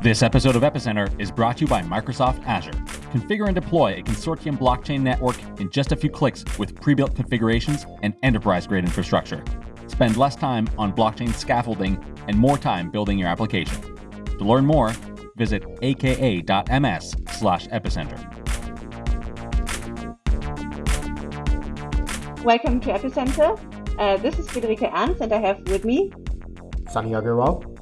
This episode of Epicenter is brought to you by Microsoft Azure. Configure and deploy a consortium blockchain network in just a few clicks with pre built configurations and enterprise grade infrastructure. Spend less time on blockchain scaffolding and more time building your application. To learn more, visit aka.ms slash epicenter. Welcome to Epicenter. Uh, this is Friederike Ernst, and I have with me Sunny Agarwal.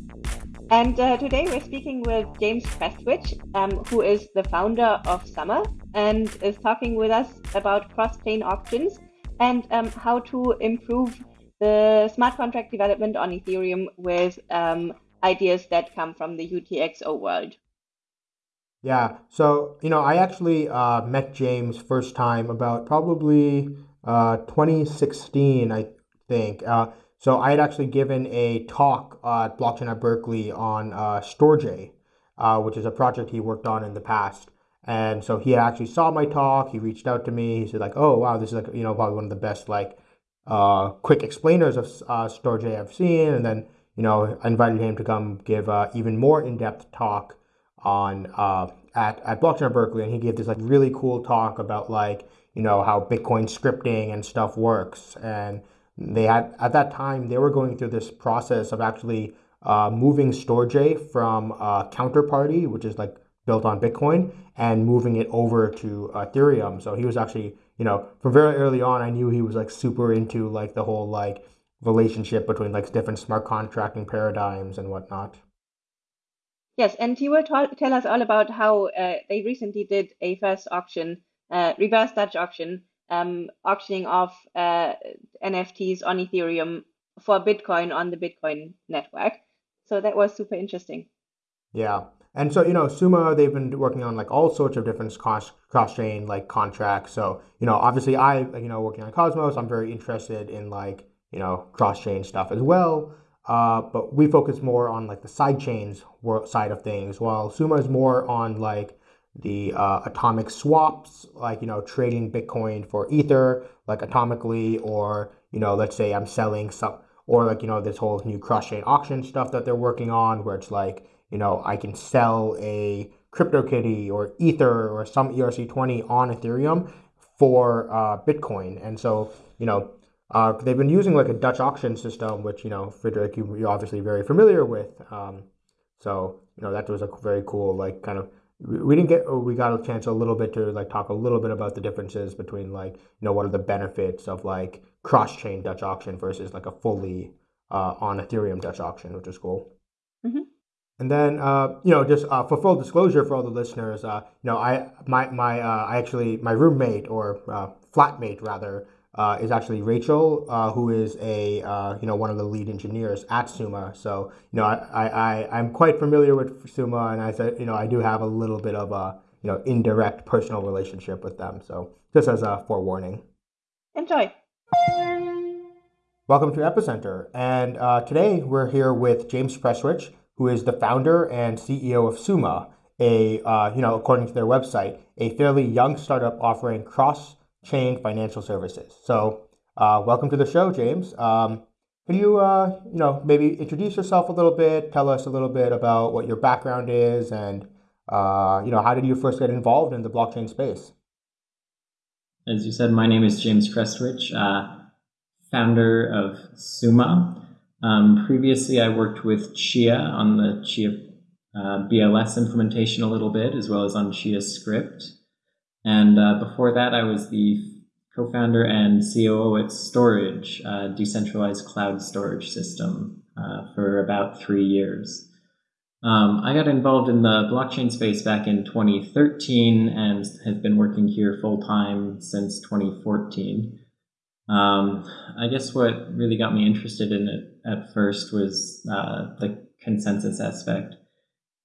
And uh, today we're speaking with James Prestwich, um, who is the founder of Summa and is talking with us about cross-chain auctions and um, how to improve the smart contract development on Ethereum with um, ideas that come from the UTXO world. Yeah, so you know, I actually uh, met James first time about probably uh, 2016, I think. Uh, so I had actually given a talk at Blockchain at Berkeley on uh, uh, which is a project he worked on in the past. And so he actually saw my talk. He reached out to me. He said like, "Oh wow, this is like you know probably one of the best like uh, quick explainers of uh, I've seen." And then you know I invited him to come give uh, even more in depth talk on uh, at at Blockchain at Berkeley, and he gave this like really cool talk about like you know how Bitcoin scripting and stuff works and they had at that time they were going through this process of actually uh, moving Storj from uh, Counterparty, which is like built on Bitcoin, and moving it over to Ethereum. So he was actually, you know, from very early on, I knew he was like super into like the whole like relationship between like different smart contracting paradigms and whatnot. Yes, and he will tell us all about how uh, they recently did a first auction, uh, reverse Dutch auction, um, auctioning off uh, NFTs on Ethereum for Bitcoin on the Bitcoin network. So that was super interesting. Yeah. And so, you know, Summa, they've been working on like all sorts of different cross cross chain like contracts. So, you know, obviously I, you know, working on Cosmos, I'm very interested in like, you know, cross chain stuff as well. Uh, but we focus more on like the side chains side of things, while Summa is more on like the uh, atomic swaps, like, you know, trading Bitcoin for Ether, like atomically, or, you know, let's say I'm selling some, or like, you know, this whole new cross chain auction stuff that they're working on, where it's like, you know, I can sell a CryptoKitty or Ether or some ERC20 on Ethereum for uh, Bitcoin. And so, you know, uh, they've been using like a Dutch auction system, which, you know, Friederike, you, you're obviously very familiar with. Um, so, you know, that was a very cool, like, kind of we didn't get we got a chance a little bit to like talk a little bit about the differences between like you know what are the benefits of like cross chain Dutch auction versus like a fully uh, on Ethereum Dutch auction, which is cool. Mm-hmm. And then uh, you know just uh, for full disclosure for all the listeners, uh, you know I my my uh, I actually my roommate or uh, flatmate rather uh, is actually Rachel, uh, who is a uh, you know one of the lead engineers at Summa. So you know I, I I'm quite familiar with Summa, and I said you know I do have a little bit of a you know indirect personal relationship with them. So just as a forewarning. Enjoy. Welcome to Epicenter, and uh, today we're here with James Prestwich, who is the founder and CEO of Summa, a uh, you know according to their website, a fairly young startup offering cross chain financial services. So, uh, welcome to the show, James. Um, can you, uh, you know, maybe introduce yourself a little bit? Tell us a little bit about what your background is, and uh, you know, how did you first get involved in the blockchain space? As you said, my name is James Prestwich, uh, founder of Summa. Um, previously, I worked with Chia on the Chia uh, BLS implementation a little bit, as well as on Chia Script. And uh, before that, I was the co founder and COO at Storj, a decentralized cloud storage system, uh, for about three years. Um, I got involved in the blockchain space back in 2013 and have been working here full time since 2014. Um, I guess what really got me interested in it at first was uh, the consensus aspect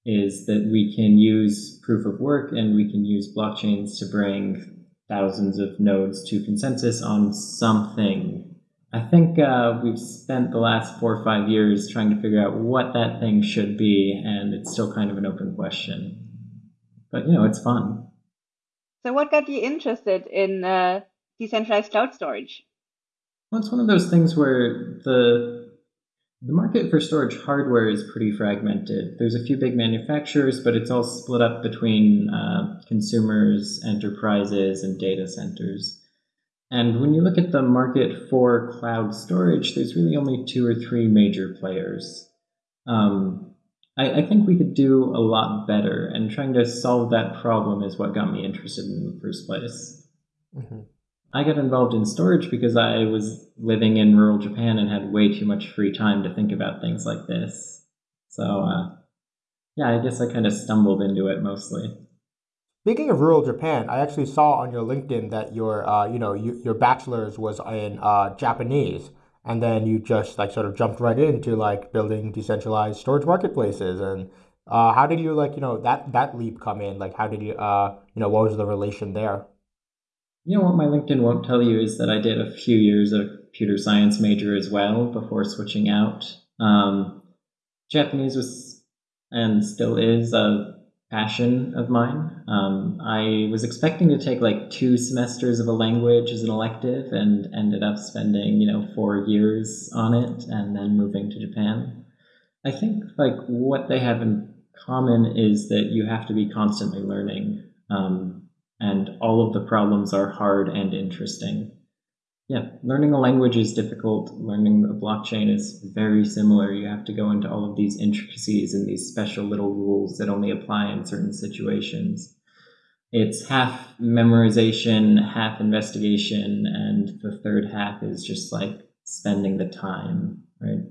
is that we can use proof of work and we can use blockchains to bring thousands of nodes to consensus on something. I think uh, we've spent the last four or five years trying to figure out what that thing should be, and it's still kind of an open question. But you know, it's fun. So, what got you interested in uh, decentralized cloud storage? Well, it's one of those things where the The market for storage hardware is pretty fragmented. There's a few big manufacturers, but it's all split up between uh, consumers, enterprises, and data centers. And when you look at the market for cloud storage, there's really only two or three major players. Um, I, I, think we could do a lot better, and trying to solve that problem is what got me interested in the first place. Mm-hmm. I got involved in Storj because I was living in rural Japan and had way too much free time to think about things like this. So, uh, yeah, I guess I kind of stumbled into it mostly. Speaking of rural Japan, I actually saw on your LinkedIn that your, uh, you know, you, your bachelor's was in uh, Japanese, and then you just like sort of jumped right into like building decentralized storage marketplaces. And uh, how did you like, you know, that that leap come in? Like, how did you, uh, you know, what was the relation there? You know what my LinkedIn won't tell you is that I did a few years of computer science major as well before switching out. Um, Japanese was and still is a passion of mine. Um, I was expecting to take like two semesters of a language as an elective and ended up spending, you know, four years on it and then moving to Japan. I think like what they have in common is that you have to be constantly learning. Um, and all of the problems are hard and interesting. Yeah, learning a language is difficult. Learning a blockchain is very similar. You have to go into all of these intricacies and these special little rules that only apply in certain situations. It's half memorization, half investigation, and the third half is just like spending the time, right?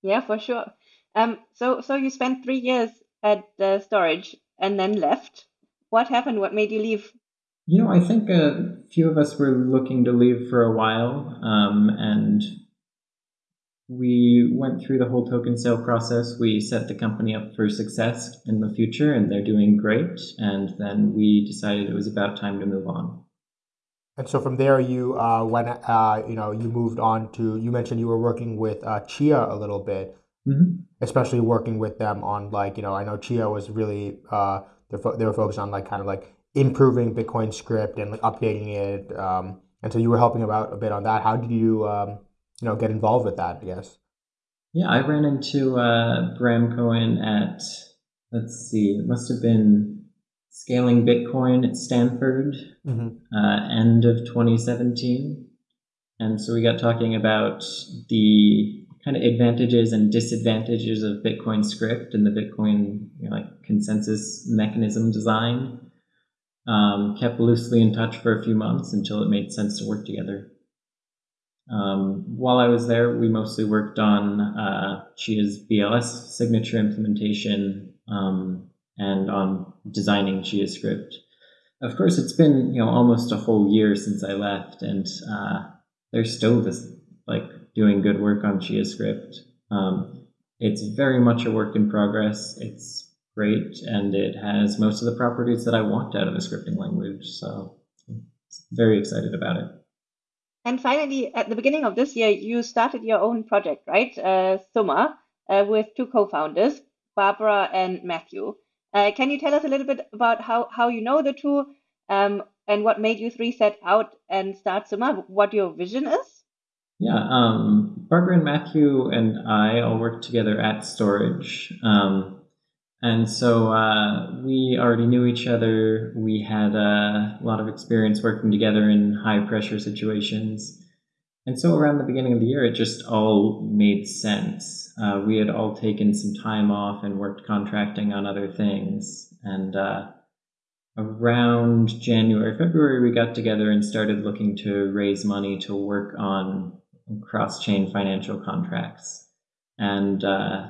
Yeah, for sure. Um, so so you spent three years at the Storj and then left. What happened? What made you leave? You know, I think a few of us were looking to leave for a while, um, and we went through the whole token sale process. We set the company up for success in the future, and they're doing great. And then we decided it was about time to move on. And so from there, you uh, went, uh, you know, you moved on to. You mentioned you were working with uh, Chia a little bit, mm-hmm. especially working with them on like, you know, I know Chia was really uh, they they were focused on like kind of like improving Bitcoin script and like updating it. Um, and so you were helping about a bit on that. How did you, um, you know, get involved with that? I guess. Yeah, I ran into uh, Bram Cohen at let's see, it must have been scaling Bitcoin at Stanford, mm-hmm. uh, end of 2017, and so we got talking about the kind of advantages and disadvantages of Bitcoin script and the Bitcoin you know, like consensus mechanism design. Um, kept loosely in touch for a few months until it made sense to work together. Um, while I was there, we mostly worked on uh, Chia's BLS signature implementation um, and on designing Chia script. Of course, it's been you know almost a whole year since I left, and uh, they're still this like doing good work on Chia script. Um, it's very much a work in progress. It's great, and it has most of the properties that I want out of a scripting language. So I'm very excited about it. And finally, at the beginning of this year, you started your own project, right? Uh, Summa, uh, with two co-founders, Barbara and Matthew. Uh, can you tell us a little bit about how, how you know the two um, and what made you three set out and start Summa, what your vision is? Yeah, um, Barbara and Matthew and I all work together at Storj. Um, and so uh, we already knew each other. We had uh, a lot of experience working together in high pressure situations. And so around the beginning of the year, it just all made sense. Uh, we had all taken some time off and worked contracting on other things. And uh, around January, February, we got together and started looking to raise money to work on cross chain financial contracts. And, uh,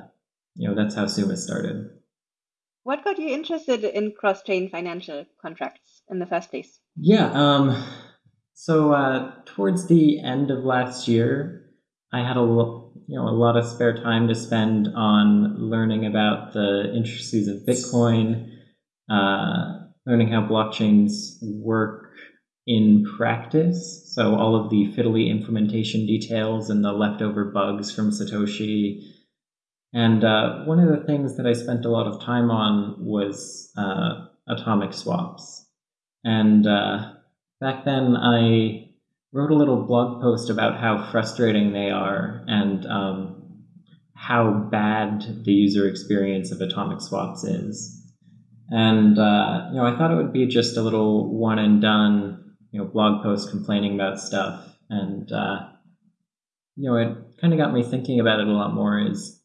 you know, that's how Summa started. What got you interested in cross-chain financial contracts in the first place? Yeah, um, so uh, towards the end of last year, I had a you know a lot of spare time to spend on learning about the intricacies of Bitcoin, uh, learning how blockchains work in practice. So all of the fiddly implementation details and the leftover bugs from Satoshi and uh, one of the things that I spent a lot of time on was uh, atomic swaps. And uh, back then, I wrote a little blog post about how frustrating they are. And um, how bad the user experience of atomic swaps is. And uh, you know, I thought it would be just a little one and done, you know, blog post complaining about stuff. And uh, you know, it kind of got me thinking about it a lot more. Is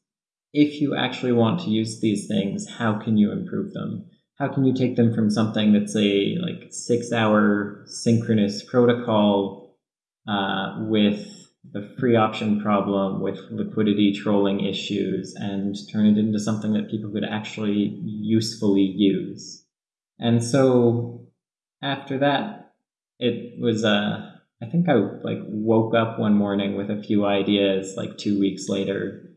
if you actually want to use these things, how can you improve them? How can you take them from something that's a like six hour synchronous protocol uh, with the free option problem with liquidity trolling issues and turn it into something that people could actually usefully use. And so after that, it was, uh, I think I like woke up one morning with a few ideas like two weeks later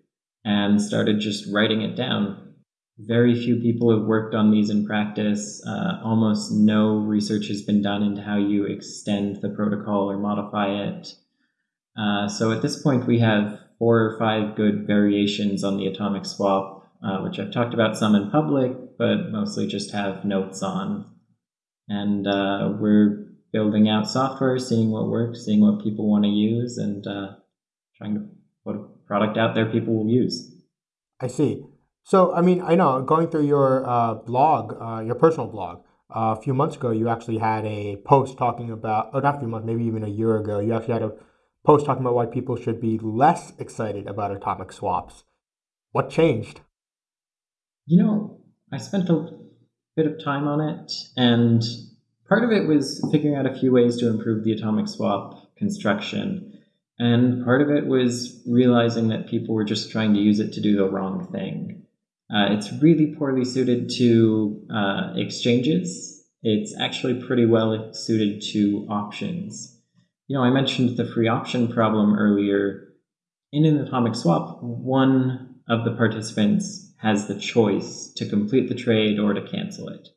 and started just writing it down. Very few people have worked on these in practice. Uh, almost no research has been done into how you extend the protocol or modify it. Uh, so at this point, we have four or five good variations on the atomic swap, uh, which I've talked about some in public, but mostly just have notes on. And uh, we're building out software, seeing what works, seeing what people want to use, and uh, trying to put product out there people will use. I see. So, I mean, I know going through your uh, blog, your personal blog, a few months ago, you actually had a post talking about, or not a few months, maybe even a year ago, you actually had a post talking about why people should be less excited about atomic swaps. What changed? You know, I spent a bit of time on it, and part of it was figuring out a few ways to improve the atomic swap construction. And part of it was realizing that people were just trying to use it to do the wrong thing. Uh, it's really poorly suited to uh, exchanges. It's actually pretty well suited to options. You know, I mentioned the free option problem earlier. In an atomic swap, one of the participants has the choice to complete the trade or to cancel it.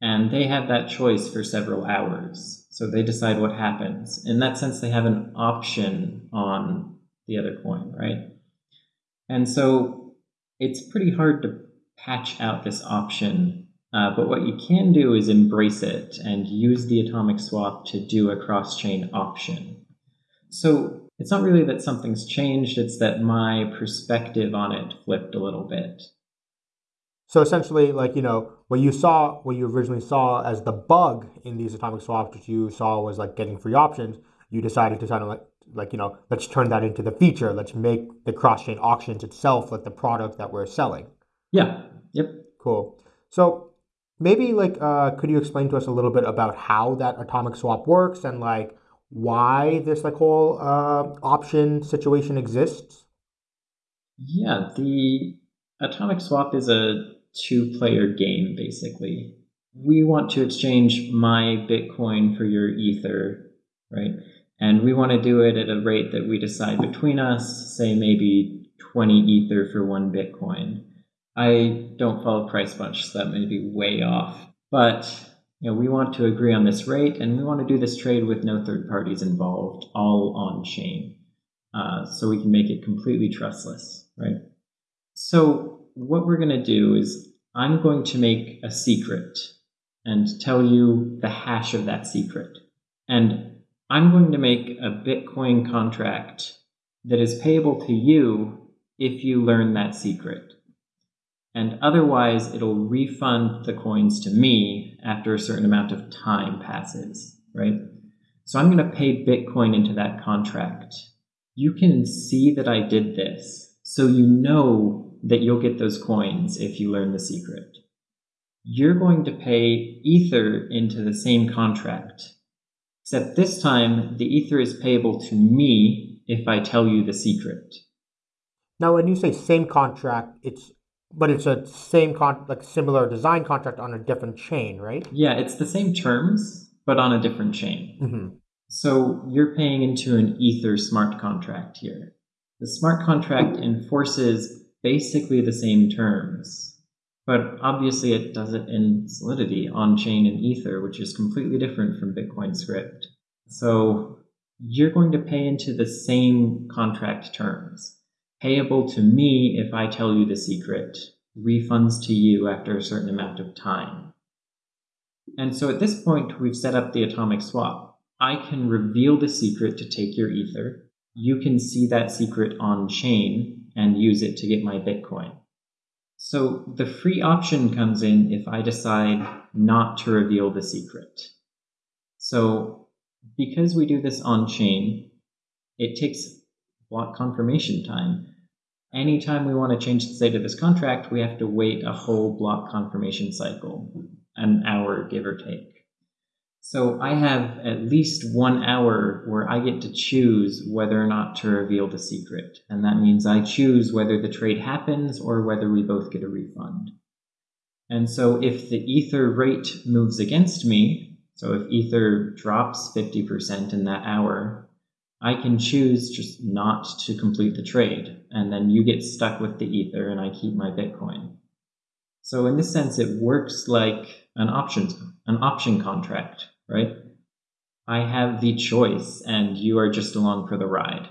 And they have that choice for several hours. So they decide what happens. In that sense, they have an option on the other coin, right? And so it's pretty hard to patch out this option uh, but what you can do is embrace it and use the atomic swap to do a cross chain option. So it's not really that something's changed, it's that my perspective on it flipped a little bit. So essentially, like, you know, what you saw, what you originally saw as the bug in these atomic swaps, which you saw was like getting free options, you decided to kind of like, like, you know, let's turn that into the feature. Let's make the cross chain auctions itself like the product that we're selling. Yeah. Yep. Cool. So maybe like uh, could you explain to us a little bit about how that atomic swap works and like why this like whole uh, option situation exists yeah the atomic swap is a two player game basically we want to exchange my bitcoin for your ether right and we want to do it at a rate that we decide between us say maybe 20 ether for one bitcoin I don't follow price much, so that may be way off. But you know, we want to agree on this rate, and we want to do this trade with no third parties involved, all on chain, uh, so we can make it completely trustless, right? So what we're going to do is I'm going to make a secret and tell you the hash of that secret, and I'm going to make a Bitcoin contract that is payable to you if you learn that secret and otherwise it'll refund the coins to me after a certain amount of time passes, right? So I'm going to pay Bitcoin into that contract. You can see that I did this, so you know that you'll get those coins if you learn the secret. You're going to pay Ether into the same contract, except this time the Ether is payable to me if I tell you the secret. Now, when you say same contract, it's but it's a same con like similar design contract on a different chain, right? Yeah, it's the same terms, but on a different chain. Mm-hmm. So you're paying into an Ether smart contract here. The smart contract enforces basically the same terms, but obviously it does it in Solidity on chain in Ether, which is completely different from Bitcoin script. So you're going to pay into the same contract terms payable to me if I tell you the secret, refunds to you after a certain amount of time. And so at this point, we've set up the atomic swap. I can reveal the secret to take your ether. You can see that secret on chain and use it to get my Bitcoin. So the free option comes in if I decide not to reveal the secret. So because we do this on chain, it takes block confirmation time. Anytime we want to change the state of this contract, we have to wait a whole block confirmation cycle, an hour give or take. So I have at least one hour where I get to choose whether or not to reveal the secret. And that means I choose whether the trade happens or whether we both get a refund. And so if the Ether rate moves against me, so if Ether drops 50% in that hour, I can choose just not to complete the trade. And then you get stuck with the Ether and I keep my Bitcoin. So in this sense, it works like an options an option contract, right? I have the choice and you are just along for the ride.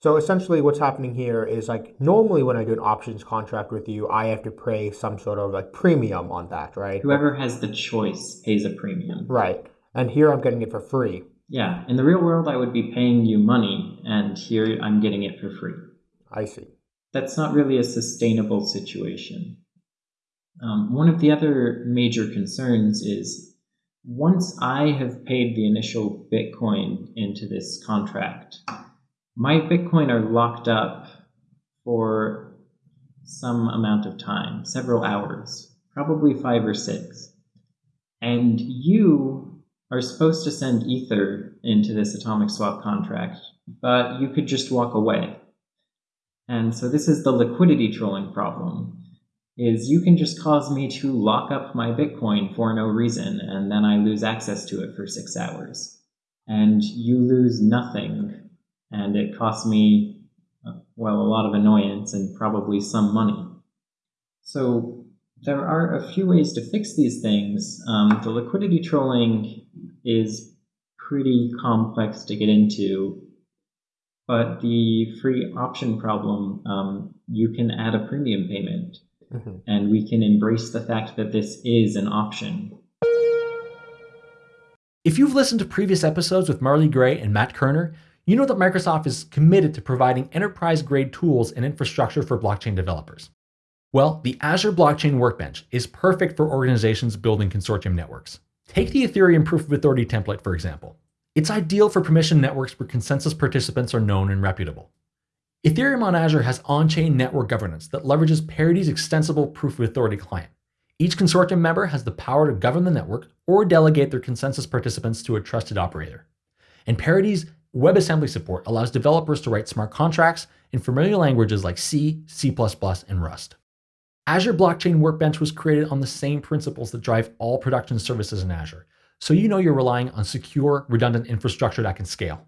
So essentially what's happening here is like normally when I do an options contract with you, I have to pay some sort of like premium on that, right? Whoever has the choice pays a premium. Right. And here I'm getting it for free. Yeah. In the real world, I would be paying you money, and here I'm getting it for free. I see. That's not really a sustainable situation. Um, one of the other major concerns is once I have paid the initial Bitcoin into this contract, my Bitcoin are locked up for some amount of time, several hours, probably five or six. And you are supposed to send Ether into this atomic swap contract, but you could just walk away. And so this is the liquidity trolling problem is you can just cause me to lock up my Bitcoin for no reason, and then I lose access to it for six hours. And you lose nothing, and it costs me, well, a lot of annoyance and probably some money. So there are a few ways to fix these things. Um, the liquidity trolling is pretty complex to get into, but the free option problem, um, you can add a premium payment. Mm-hmm. And we can embrace the fact that this is an option. If you've listened to previous episodes with Marley Gray and Matt Kerner, you know that Microsoft is committed to providing enterprise grade tools and infrastructure for blockchain developers. Well, the Azure Blockchain Workbench is perfect for organizations building consortium networks. Take the Ethereum Proof of Authority template, for example. It's ideal for permission networks where consensus participants are known and reputable. Ethereum on Azure has on-chain network governance that leverages Parity's extensible proof of authority client. Each consortium member has the power to govern the network or delegate their consensus participants to a trusted operator. And Parity's WebAssembly support allows developers to write smart contracts in familiar languages like C, C++, and Rust. Azure Blockchain Workbench was created on the same principles that drive all production services in Azure, so you know you're relying on secure, redundant infrastructure that can scale.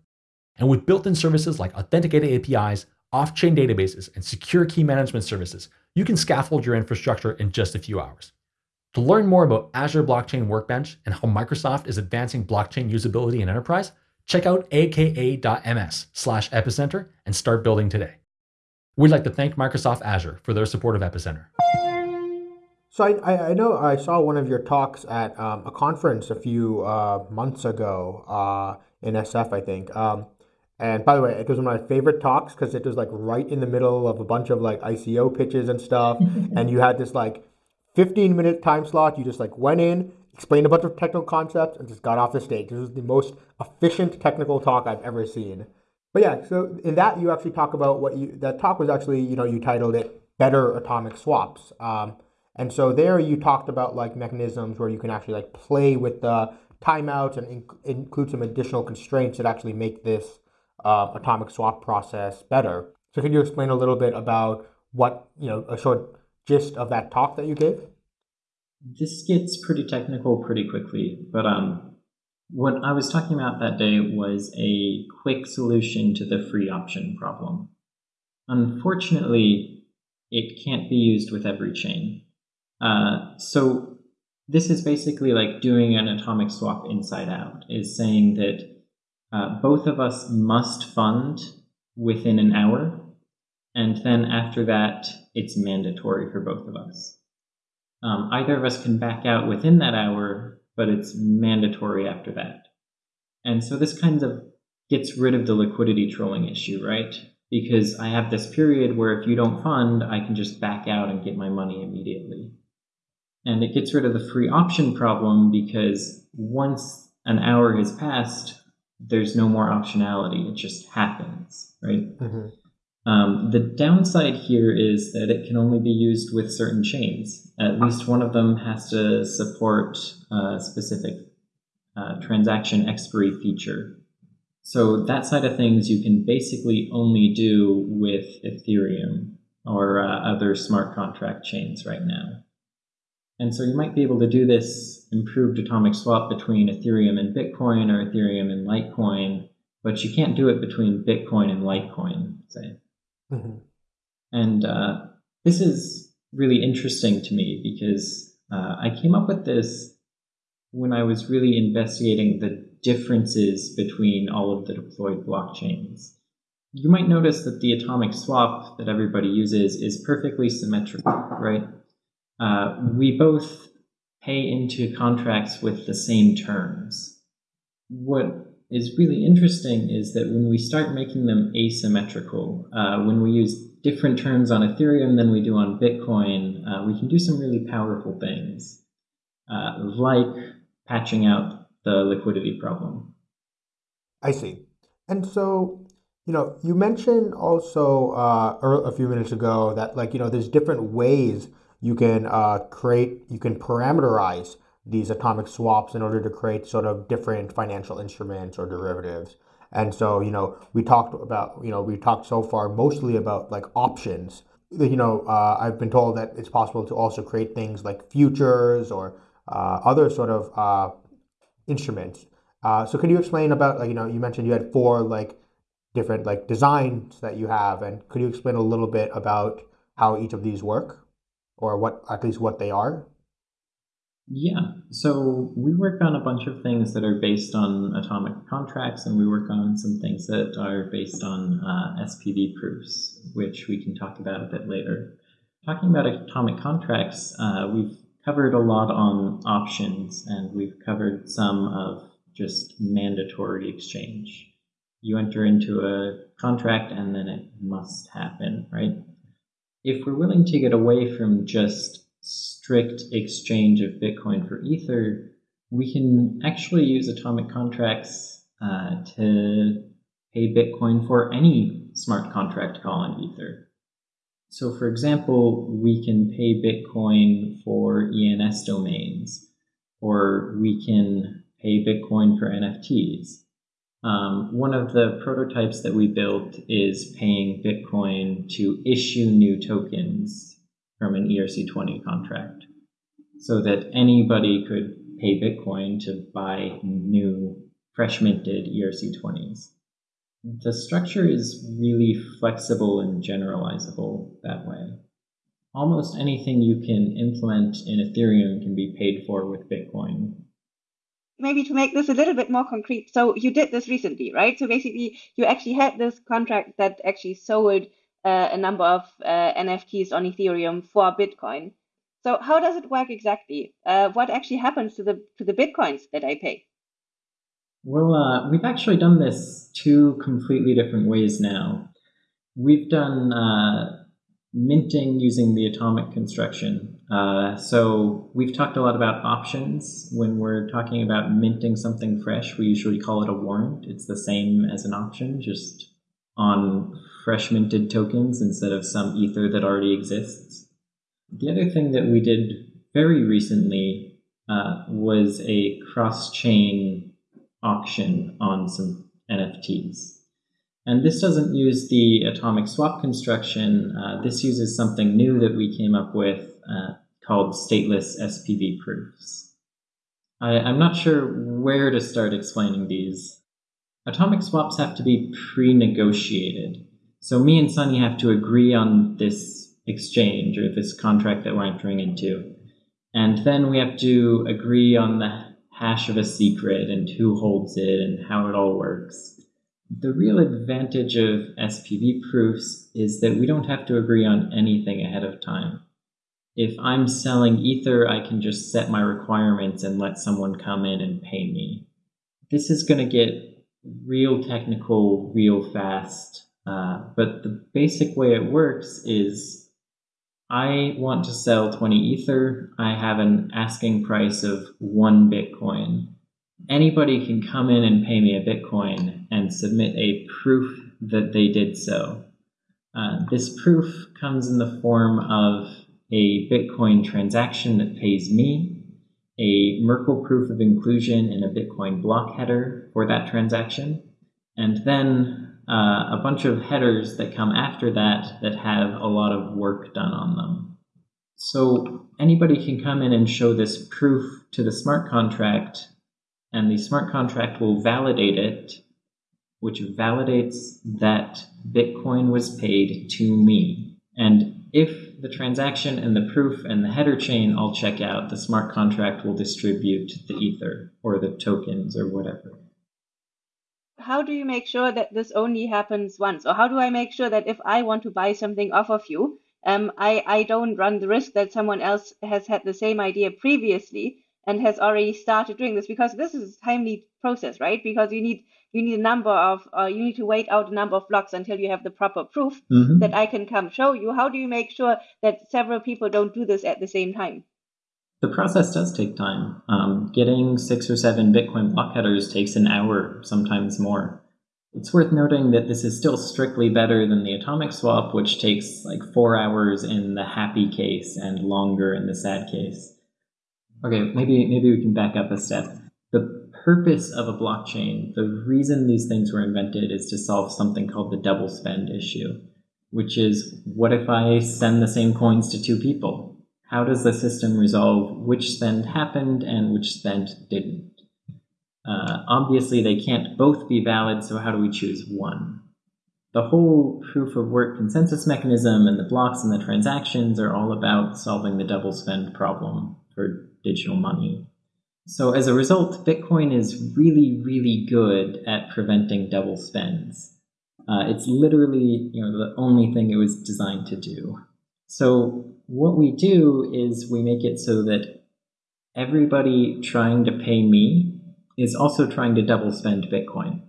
And with built-in services like authenticated APIs, off-chain databases, and secure key management services, you can scaffold your infrastructure in just a few hours. To learn more about Azure Blockchain Workbench and how Microsoft is advancing blockchain usability in enterprise, check out aka.ms slash epicenter and start building today. We'd like to thank Microsoft Azure for their support of Epicenter. So I, I know I saw one of your talks at um, a conference a few uh, months ago uh, in SF, I think. Um, and by the way, it was one of my favorite talks because it was like right in the middle of a bunch of like ICO pitches and stuff. and you had this like 15 minute time slot. You just like went in, explained a bunch of technical concepts, and just got off the stage. This was the most efficient technical talk I've ever seen. But yeah, so in that you actually talk about what you that talk was actually you know you titled it "Better Atomic Swaps," um, and so there you talked about like mechanisms where you can actually like play with the timeouts and inc- include some additional constraints that actually make this uh, atomic swap process better. So can you explain a little bit about what, you know, a short gist of that talk that you gave? This gets pretty technical pretty quickly, but um, what I was talking about that day was a quick solution to the free option problem. Unfortunately, it can't be used with every chain. Uh, so this is basically like doing an atomic swap inside out, is saying that uh, both of us must fund within an hour, and then after that, it's mandatory for both of us. Um, either of us can back out within that hour, but it's mandatory after that. And so this kind of gets rid of the liquidity trolling issue, right? Because I have this period where if you don't fund, I can just back out and get my money immediately. And it gets rid of the free option problem because once an hour has passed, there's no more optionality. It just happens, right? Mm-hmm. Um, the downside here is that it can only be used with certain chains. At least one of them has to support a specific uh, transaction expiry feature. So that side of things you can basically only do with Ethereum or uh, other smart contract chains right now. And so you might be able to do this improved atomic swap between Ethereum and Bitcoin or Ethereum and Litecoin, but you can't do it between Bitcoin and Litecoin, say. Mm-hmm. And uh, this is really interesting to me because uh, I came up with this when I was really investigating the differences between all of the deployed blockchains. You might notice that the atomic swap that everybody uses is perfectly symmetrical, right? Uh, we both pay into contracts with the same terms. What is really interesting is that when we start making them asymmetrical, uh, when we use different terms on Ethereum than we do on Bitcoin, uh, we can do some really powerful things, uh, like patching out the liquidity problem. I see. And so, you know, you mentioned also uh, a few minutes ago that, like, you know, there's different ways you can uh, create, you can parameterize these atomic swaps in order to create sort of different financial instruments or derivatives. And so, you know, we talked about, you know, we talked so far mostly about like options. You know, uh, I've been told that it's possible to also create things like futures or uh, other sort of uh, instruments. Uh, so, could you explain about, like, you know, you mentioned you had four like different like designs that you have, and could you explain a little bit about how each of these work? Or what at least what they are? Yeah, so we work on a bunch of things that are based on atomic contracts, and we work on some things that are based on uh, SPV proofs, which we can talk about a bit later. Talking about atomic contracts, uh, we've covered a lot on options, and we've covered some of just mandatory exchange. You enter into a contract, and then it must happen, right? If we're willing to get away from just strict exchange of Bitcoin for Ether, we can actually use atomic contracts uh, to pay Bitcoin for any smart contract call on Ether. So, for example, we can pay Bitcoin for ENS domains, or we can pay Bitcoin for NFTs. Um, one of the prototypes that we built is paying Bitcoin to issue new tokens from an ERC20 contract so that anybody could pay Bitcoin to buy new, fresh minted ERC20s. The structure is really flexible and generalizable that way. Almost anything you can implement in Ethereum can be paid for with Bitcoin maybe to make this a little bit more concrete, so you did this recently, right? So basically, you actually had this contract that actually sold uh, a number of uh, NFTs on Ethereum for Bitcoin. So how does it work exactly? Uh, what actually happens to the to the bitcoins that I pay? Well, uh, we've actually done this two completely different ways now. We've done uh, minting using the atomic construction, uh, so we've talked a lot about options. When we're talking about minting something fresh, we usually call it a warrant. It's the same as an option, just on fresh minted tokens instead of some ether that already exists. The other thing that we did very recently uh, was a cross-chain auction on some NFTs. And this doesn't use the atomic swap construction. Uh, this uses something new that we came up with uh, called stateless SPV proofs. I, I'm not sure where to start explaining these. Atomic swaps have to be pre-negotiated. So me and Sunny have to agree on this exchange or this contract that we're entering into. And then we have to agree on the hash of a secret and who holds it and how it all works. The real advantage of SPV proofs is that we don't have to agree on anything ahead of time if I'm selling Ether, I can just set my requirements and let someone come in and pay me. This is going to get real technical, real fast. Uh, but the basic way it works is I want to sell 20 Ether. I have an asking price of one Bitcoin. Anybody can come in and pay me a Bitcoin and submit a proof that they did so. Uh, this proof comes in the form of a Bitcoin transaction that pays me, a Merkle proof of inclusion in a Bitcoin block header for that transaction, and then uh, a bunch of headers that come after that that have a lot of work done on them. So anybody can come in and show this proof to the smart contract, and the smart contract will validate it, which validates that Bitcoin was paid to me. And if the transaction and the proof and the header chain all check out, the smart contract will distribute the ether or the tokens or whatever. How do you make sure that this only happens once? Or how do I make sure that if I want to buy something off of you, um, I, I don't run the risk that someone else has had the same idea previously and has already started doing this because this is a timely process, right? Because you need you need a number of uh, you need to wait out a number of blocks until you have the proper proof mm-hmm. that I can come show you. How do you make sure that several people don't do this at the same time? The process does take time. Um, getting six or seven Bitcoin block headers takes an hour, sometimes more. It's worth noting that this is still strictly better than the atomic swap, which takes like four hours in the happy case and longer in the sad case. Okay, maybe maybe we can back up a step. Purpose of a blockchain, the reason these things were invented is to solve something called the double spend issue, which is what if I send the same coins to two people? How does the system resolve which spend happened and which spend didn't? Uh, obviously, they can't both be valid, so how do we choose one? The whole proof of work consensus mechanism and the blocks and the transactions are all about solving the double spend problem for digital money. So as a result, Bitcoin is really, really good at preventing double spends. Uh, it's literally you know, the only thing it was designed to do. So what we do is we make it so that everybody trying to pay me is also trying to double spend Bitcoin.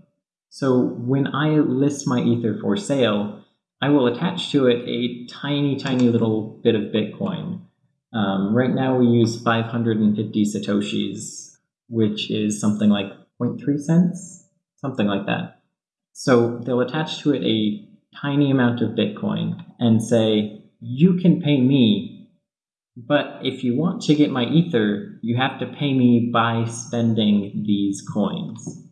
So when I list my Ether for sale, I will attach to it a tiny, tiny little bit of Bitcoin. Um, right now we use 550 Satoshis, which is something like 0.3 cents, something like that. So they'll attach to it a tiny amount of Bitcoin and say, you can pay me, but if you want to get my Ether, you have to pay me by spending these coins.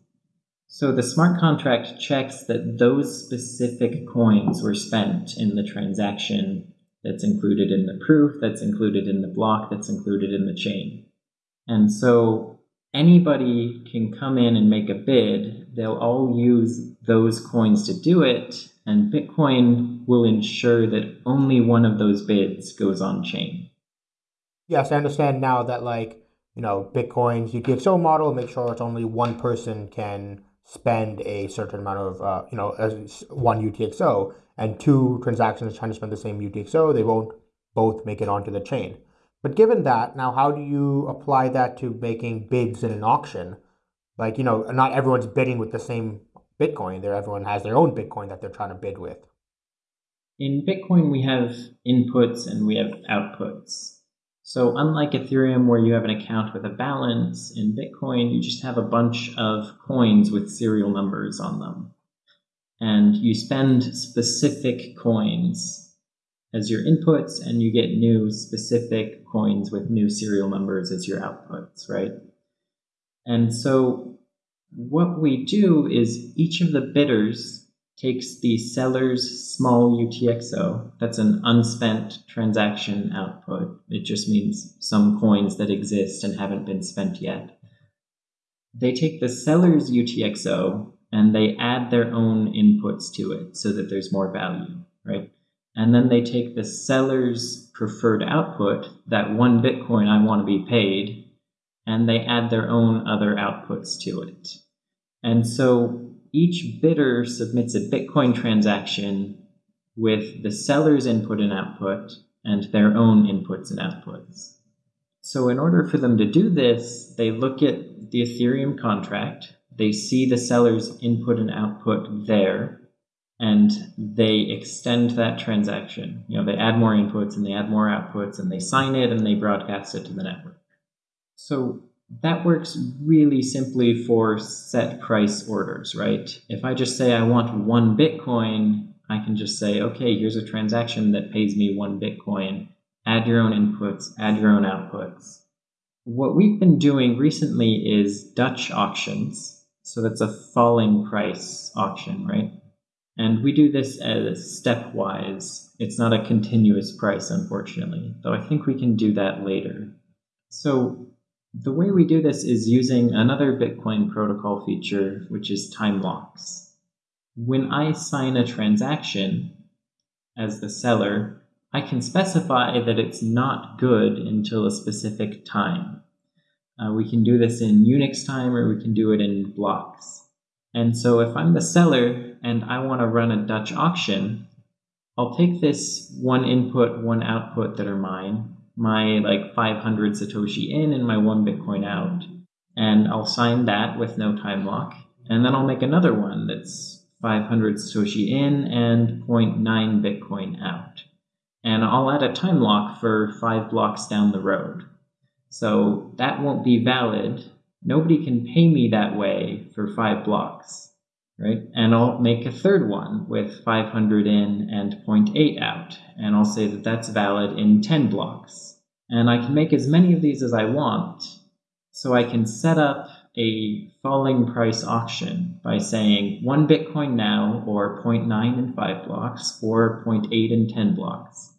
So the smart contract checks that those specific coins were spent in the transaction that's included in the proof, that's included in the block, that's included in the chain. And so anybody can come in and make a bid. They'll all use those coins to do it, and Bitcoin will ensure that only one of those bids goes on chain. Yes, I understand now that like, you know, Bitcoin's UTXO model make sure it's only one person can spend a certain amount of, uh, you know, one UTXO and two transactions trying to spend the same UTXO, they won't both make it onto the chain. But given that, now how do you apply that to making bids in an auction? Like, you know, not everyone's bidding with the same Bitcoin. There, everyone has their own Bitcoin that they're trying to bid with. In Bitcoin, we have inputs and we have outputs. So unlike Ethereum, where you have an account with a balance, in Bitcoin, you just have a bunch of coins with serial numbers on them and you spend specific coins as your inputs and you get new specific coins with new serial numbers as your outputs, right? And so what we do is each of the bidders takes the seller's small UTXO, that's an unspent transaction output. It just means some coins that exist and haven't been spent yet. They take the seller's UTXO and they add their own inputs to it so that there's more value, right? And then they take the seller's preferred output, that one Bitcoin I want to be paid, and they add their own other outputs to it. And so each bidder submits a Bitcoin transaction with the seller's input and output and their own inputs and outputs. So in order for them to do this, they look at the Ethereum contract they see the seller's input and output there, and they extend that transaction. You know, they add more inputs and they add more outputs, and they sign it and they broadcast it to the network. So that works really simply for set price orders, right? If I just say I want one Bitcoin, I can just say, okay, here's a transaction that pays me one Bitcoin. Add your own inputs, add your own outputs. What we've been doing recently is Dutch auctions. So that's a falling price auction, right? And we do this as stepwise. It's not a continuous price, unfortunately, though I think we can do that later. So the way we do this is using another Bitcoin protocol feature, which is time locks. When I sign a transaction as the seller, I can specify that it's not good until a specific time. Uh, we can do this in Unix time or we can do it in blocks. And so if I'm the seller and I want to run a Dutch auction, I'll take this one input, one output that are mine, my like 500 Satoshi in and my one Bitcoin out. And I'll sign that with no time lock. And then I'll make another one that's 500 Satoshi in and 0.9 Bitcoin out. And I'll add a time lock for five blocks down the road. So that won't be valid. Nobody can pay me that way for five blocks, right? And I'll make a third one with 500 in and 0.8 out. And I'll say that that's valid in 10 blocks and I can make as many of these as I want. So I can set up a falling price auction by saying 1 Bitcoin now, or 0.9 in 5 blocks, or 0.8 in 10 blocks.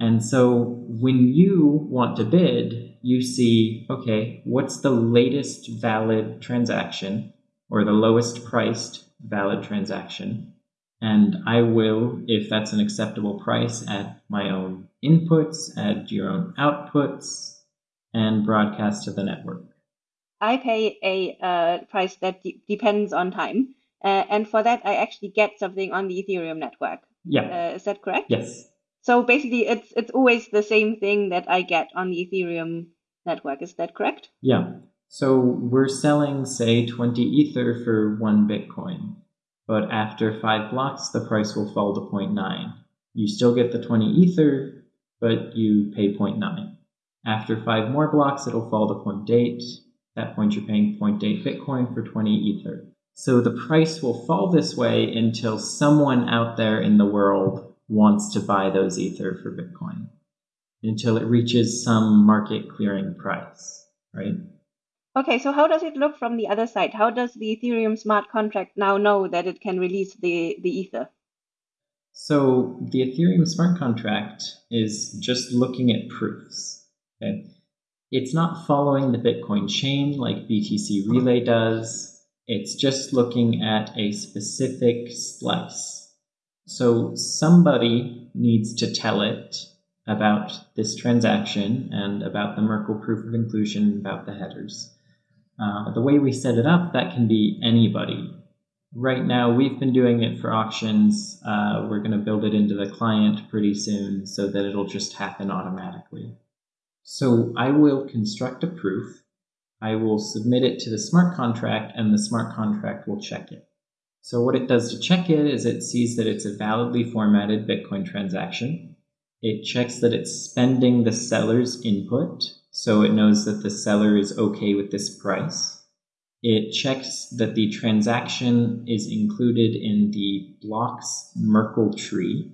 And so when you want to bid, you see, okay, what's the latest valid transaction, or the lowest priced valid transaction? And I will, if that's an acceptable price, add my own inputs, add your own outputs, and broadcast to the network. I pay a uh, price that de- depends on time. Uh, and for that, I actually get something on the Ethereum network. Yeah. Uh, is that correct? Yes. So basically, it's it's always the same thing that I get on the Ethereum network. Is that correct? Yeah. So we're selling, say, 20 Ether for one Bitcoin. But after five blocks, the price will fall to 0.9. You still get the 20 Ether, but you pay 0.9. After five more blocks, it'll fall to 0.8. At that point, you're paying 0.8 Bitcoin for 20 Ether. So the price will fall this way until someone out there in the world wants to buy those Ether for Bitcoin, until it reaches some market clearing price, right? Okay, so how does it look from the other side? How does the Ethereum smart contract now know that it can release the, the Ether? So the Ethereum smart contract is just looking at proofs. Okay? It's not following the Bitcoin chain like BTC Relay does. It's just looking at a specific slice. So somebody needs to tell it about this transaction and about the Merkle proof of inclusion, about the headers. Uh, the way we set it up, that can be anybody. Right now, we've been doing it for auctions. Uh, we're going to build it into the client pretty soon so that it'll just happen automatically. So I will construct a proof. I will submit it to the smart contract, and the smart contract will check it. So what it does to check it is it sees that it's a validly formatted Bitcoin transaction. It checks that it's spending the seller's input, so it knows that the seller is okay with this price. It checks that the transaction is included in the blocks Merkle tree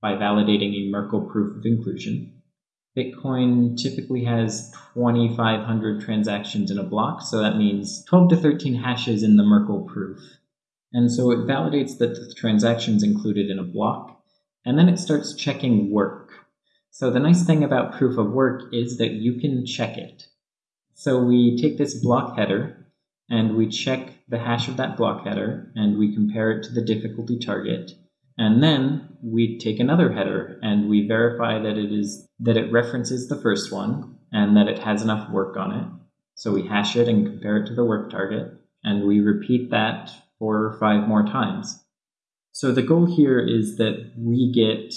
by validating a Merkle proof of inclusion. Bitcoin typically has 2,500 transactions in a block, so that means 12 to 13 hashes in the Merkle proof. And so it validates that the transaction is included in a block, and then it starts checking work. So the nice thing about proof of work is that you can check it. So we take this block header, and we check the hash of that block header and we compare it to the difficulty target. And then we take another header and we verify that it is that it references the first one and that it has enough work on it. So we hash it and compare it to the work target and we repeat that four or five more times. So the goal here is that we get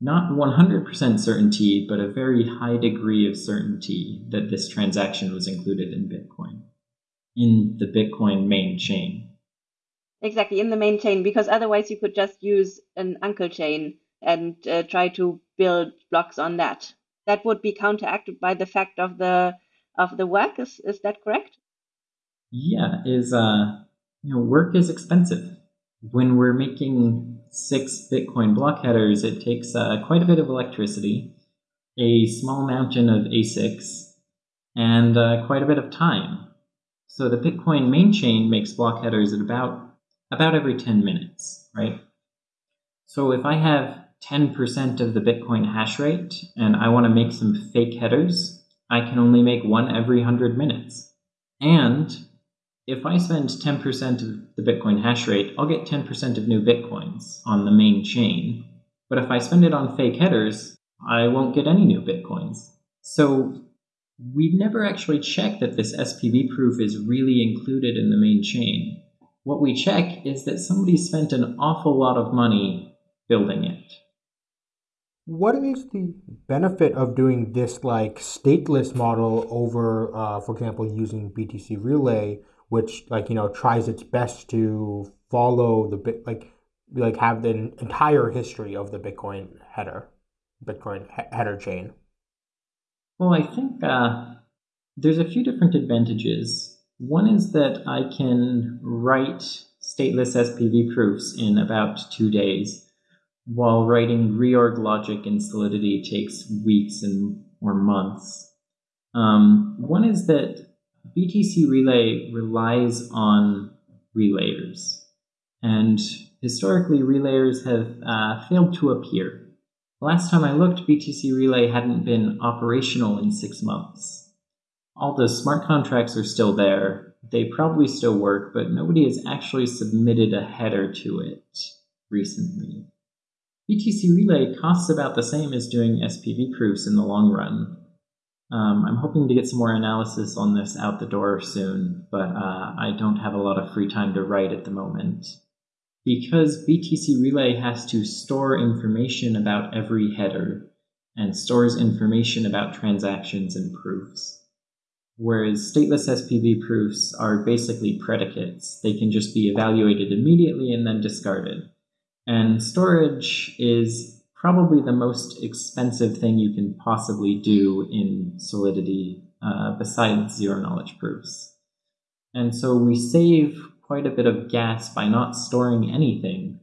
not 100% certainty, but a very high degree of certainty that this transaction was included in Bitcoin. in the Bitcoin main chain. Exactly, in the main chain, because otherwise you could just use an uncle chain and uh, try to build blocks on that. That would be counteracted by the fact of the of the work. Is is that correct? Yeah, is uh you know work is expensive. When we're making six Bitcoin block headers, it takes uh, quite a bit of electricity, a small mountain of ASICs, and uh, quite a bit of time. So the Bitcoin main chain makes block headers at about about every 10 minutes, right? So if I have 10% of the Bitcoin hash rate and I want to make some fake headers, I can only make one every 100 minutes. And if I spend 10% of the Bitcoin hash rate, I'll get 10% of new Bitcoins on the main chain. But if I spend it on fake headers, I won't get any new Bitcoins. So we've never actually checked that this SPV proof is really included in the main chain. What we check is that somebody spent an awful lot of money building it. What is the benefit of doing this like stateless model over, uh, for example, using BTC Relay, which like you know tries its best to follow the bit like like have the entire history of the Bitcoin header, Bitcoin he- header chain? Well, I think uh, there's a few different advantages. One is that I can write stateless SPV proofs in about two days while writing reorg logic in Solidity takes weeks and or months. Um, one is that BTC Relay relies on relayers, and historically relayers have uh, failed to appear. Last time I looked, BTC Relay hadn't been operational in six months. All the smart contracts are still there. They probably still work, but nobody has actually submitted a header to it recently. BTC Relay costs about the same as doing SPV proofs in the long run. Um, I'm hoping to get some more analysis on this out the door soon, but uh, I don't have a lot of free time to write at the moment. Because BTC Relay has to store information about every header and stores information about transactions and proofs. Whereas stateless SPV proofs are basically predicates. They can just be evaluated immediately and then discarded. And storage is probably the most expensive thing you can possibly do in Solidity uh, besides zero knowledge proofs. And so we save quite a bit of gas by not storing anything.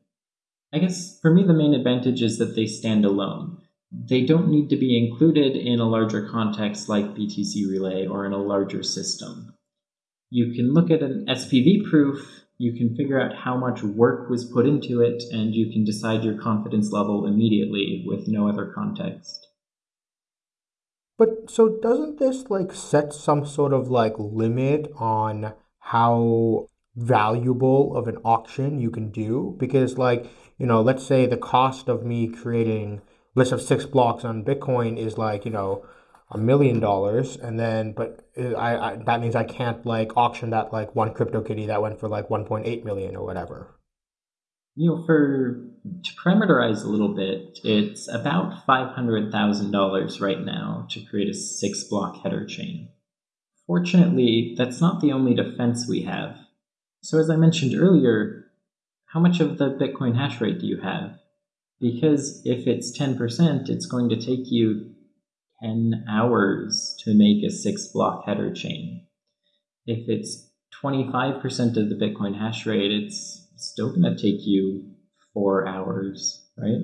I guess for me, the main advantage is that they stand alone. They don't need to be included in a larger context like BTC Relay or in a larger system. You can look at an SPV proof you can figure out how much work was put into it, and you can decide your confidence level immediately with no other context. But so doesn't this like set some sort of like limit on how valuable of an auction you can do? Because like, you know, let's say the cost of me creating list of six blocks on Bitcoin is like, you know, a million dollars and then but I, I, that means i can't like auction that like one crypto kitty that went for like 1.8 million or whatever. You know for to parameterize a little bit it's about $500000 right now to create a six block header chain. Fortunately that's not the only defense we have. So as i mentioned earlier how much of the bitcoin hash rate do you have? Because if it's 10% it's going to take you 10 hours to make a six block header chain. If it's 25% of the Bitcoin hash rate, it's still going to take you four hours, right?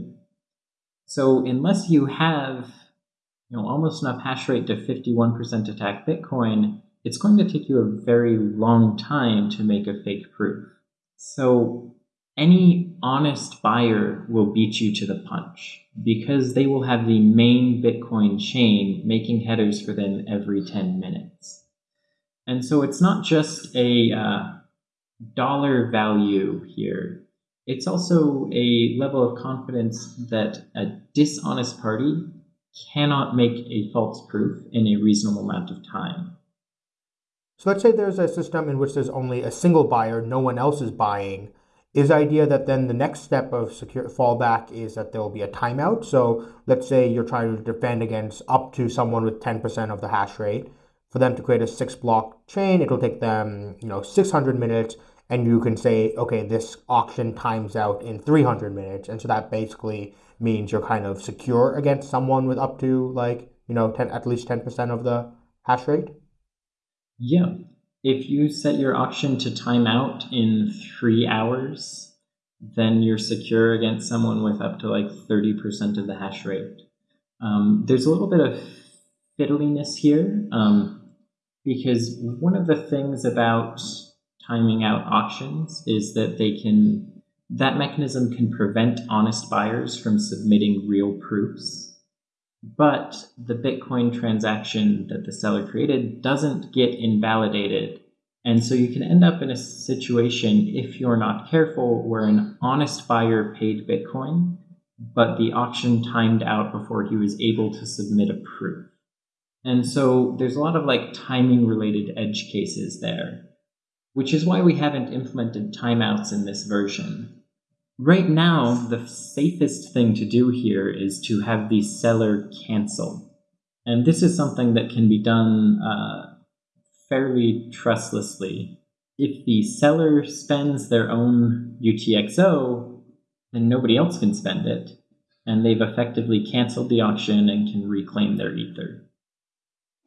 So unless you have you know, almost enough hash rate to 51% attack Bitcoin, it's going to take you a very long time to make a fake proof. So any honest buyer will beat you to the punch because they will have the main Bitcoin chain making headers for them every 10 minutes. And so it's not just a uh, dollar value here, it's also a level of confidence that a dishonest party cannot make a false proof in a reasonable amount of time. So let's say there's a system in which there's only a single buyer, no one else is buying is idea that then the next step of secure fallback is that there will be a timeout. So let's say you're trying to defend against up to someone with 10% of the hash rate. for them to create a six block chain, it'll take them, you know, 600 minutes. And you can say, okay, this auction times out in 300 minutes. And so that basically means you're kind of secure against someone with up to like, you know, 10, at least 10% of the hash rate. Yeah. If you set your auction to time out in three hours, then you're secure against someone with up to like 30% of the hash rate. Um, there's a little bit of fiddliness here um, because one of the things about timing out auctions is that they can that mechanism can prevent honest buyers from submitting real proofs but the bitcoin transaction that the seller created doesn't get invalidated and so you can end up in a situation if you're not careful where an honest buyer paid bitcoin but the auction timed out before he was able to submit a proof and so there's a lot of like timing related edge cases there which is why we haven't implemented timeouts in this version. Right now, the safest thing to do here is to have the seller cancel. And this is something that can be done uh, fairly trustlessly. If the seller spends their own UTXO, then nobody else can spend it, and they've effectively canceled the auction and can reclaim their ether.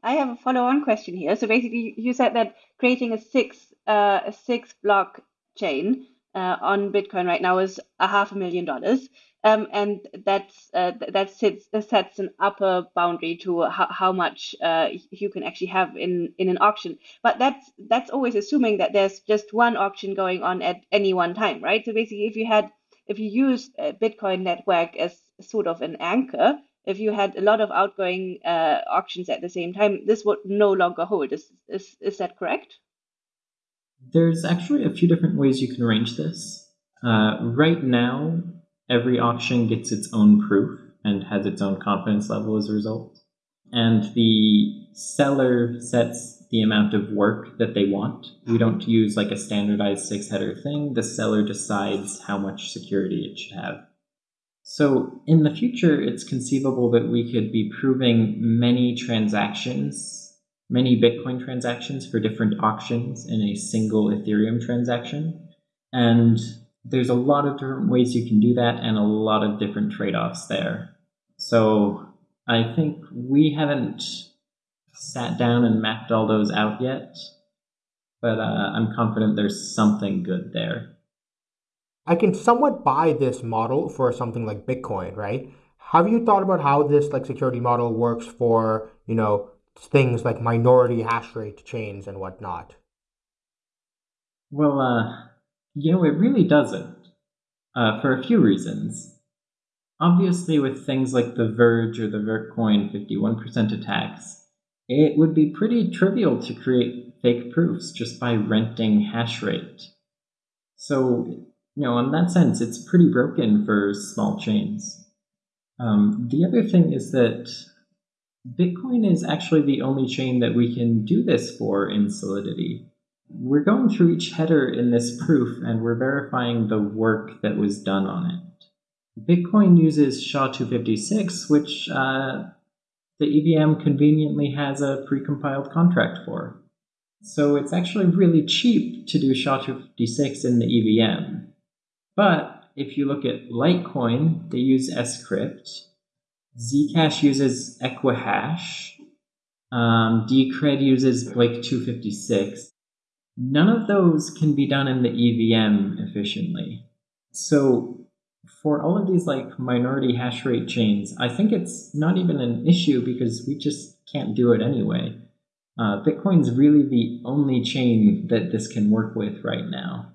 I have a follow-on question here. So basically, you said that creating a six uh, a six block chain uh, on Bitcoin right now is a half a million dollars. Um, and that's uh, that sits, sets an upper boundary to how, how much uh, you can actually have in, in an auction. But that's that's always assuming that there's just one auction going on at any one time, right? So basically, if you had if you use Bitcoin network as sort of an anchor, if you had a lot of outgoing uh, auctions at the same time, this would no longer hold. Is is is that correct? There's actually a few different ways you can arrange this. Uh, right now, every auction gets its own proof and has its own confidence level as a result. And the seller sets the amount of work that they want. We don't use like a standardized six header thing. The seller decides how much security it should have. So in the future, it's conceivable that we could be proving many transactions many Bitcoin transactions for different auctions in a single Ethereum transaction. And there's a lot of different ways you can do that and a lot of different trade offs there. So I think we haven't sat down and mapped all those out yet, but uh, I'm confident there's something good there. I can somewhat buy this model for something like Bitcoin, right? Have you thought about how this like security model works for, you know, things like minority hash rate chains and whatnot? Well, uh, you know, it really doesn't, uh, for a few reasons. Obviously, with things like the Verge or the Vertcoin 51% attacks, it would be pretty trivial to create fake proofs just by renting hash rate. So, you know, in that sense, it's pretty broken for small chains. Um, the other thing is that Bitcoin is actually the only chain that we can do this for in Solidity. We're going through each header in this proof and we're verifying the work that was done on it. Bitcoin uses SHA-256, which uh, the EVM conveniently has a precompiled contract for. So it's actually really cheap to do SHA-256 in the EVM. But if you look at Litecoin, they use Scrypt, Zcash uses Equihash. Um, Decred uses Blake 256. None of those can be done in the EVM efficiently. So for all of these like minority hash rate chains, I think it's not even an issue because we just can't do it anyway. Uh, Bitcoin's really the only chain that this can work with right now.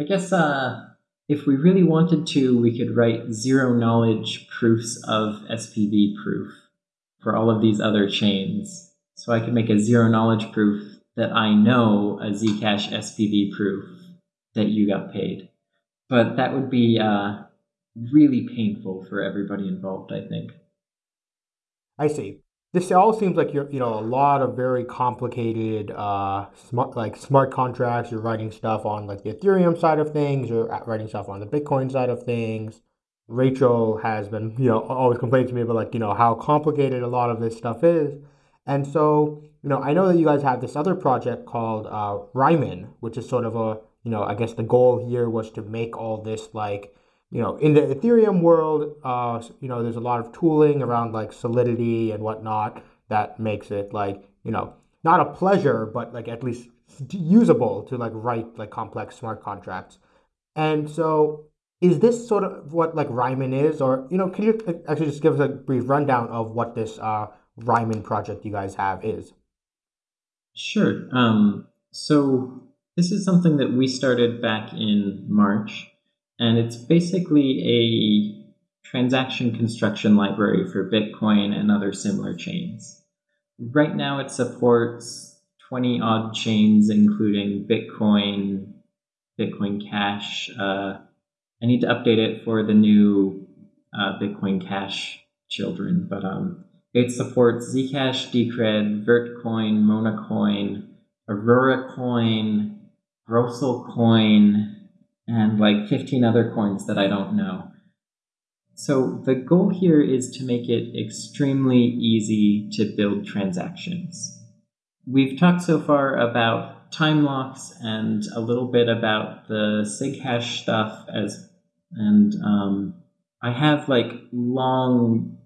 I guess uh, if we really wanted to, we could write zero knowledge proofs of SPV proof for all of these other chains. So I could make a zero knowledge proof that I know a Zcash SPV proof that you got paid. But that would be uh, really painful for everybody involved, I think. I see this all seems like you're you know a lot of very complicated uh smart like smart contracts. You're writing stuff on like the ethereum side of things. You're writing stuff on the bitcoin side of things. Rachel has been you know always complaining to me about like you know how complicated a lot of this stuff is. And so you know, I know that you guys have this other project called uh, Riemann, which is sort of a, you know, I guess the goal here was to make all this like, you know, in the Ethereum world, uh, you know, there's a lot of tooling around like Solidity and whatnot that makes it like, you know, not a pleasure, but like at least usable to like write like complex smart contracts. And so is this sort of what like Riemann is, or you know, can you actually just give us a brief rundown of what this uh, Riemann project you guys have is? Sure. Um, so this is something that we started back in March, and it's basically a transaction construction library for Bitcoin and other similar chains. Right now, it supports 20 odd chains, including Bitcoin, Bitcoin Cash. Uh, I need to update it for the new uh, Bitcoin Cash children, but um, it supports Zcash, Decred, Vertcoin, Monacoin, Aurora Coin, Groestlcoin, and like 15 other coins that I don't know. So the goal here is to make it extremely easy to build transactions. We've talked so far about time locks and a little bit about the sig hash stuff as and um, I have like long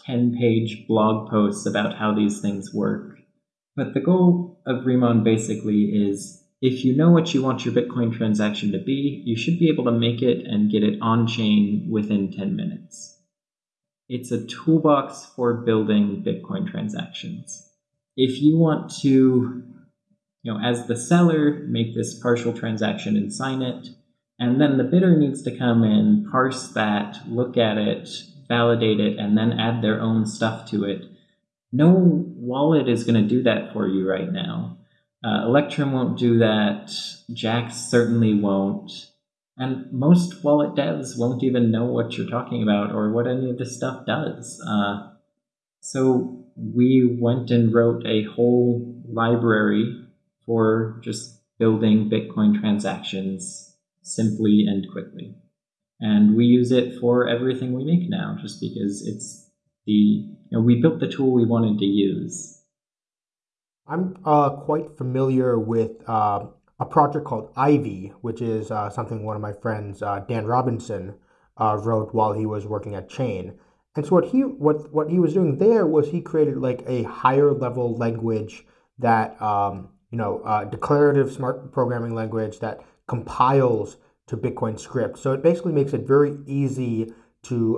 10 page blog posts about how these things work. But the goal of Riemann basically is if you know what you want your Bitcoin transaction to be, you should be able to make it and get it on chain within 10 minutes. It's a toolbox for building Bitcoin transactions. If you want to, you know, as the seller, make this partial transaction and sign it, and then the bidder needs to come in, parse that, look at it, validate it, and then add their own stuff to it. No wallet is going to do that for you right now. Uh, Electrum won't do that. Jaxx certainly won't. And most wallet devs won't even know what you're talking about or what any of this stuff does. Uh, so we went and wrote a whole library for just building Bitcoin transactions simply and quickly and we use it for everything we make now just because it's the you know, we built the tool we wanted to use i'm uh, quite familiar with uh, a project called ivy which is uh, something one of my friends uh, dan robinson uh, wrote while he was working at chain and so what he what what he was doing there was he created like a higher level language that um, you know uh, declarative smart programming language that compiles to Bitcoin script. So it basically makes it very easy to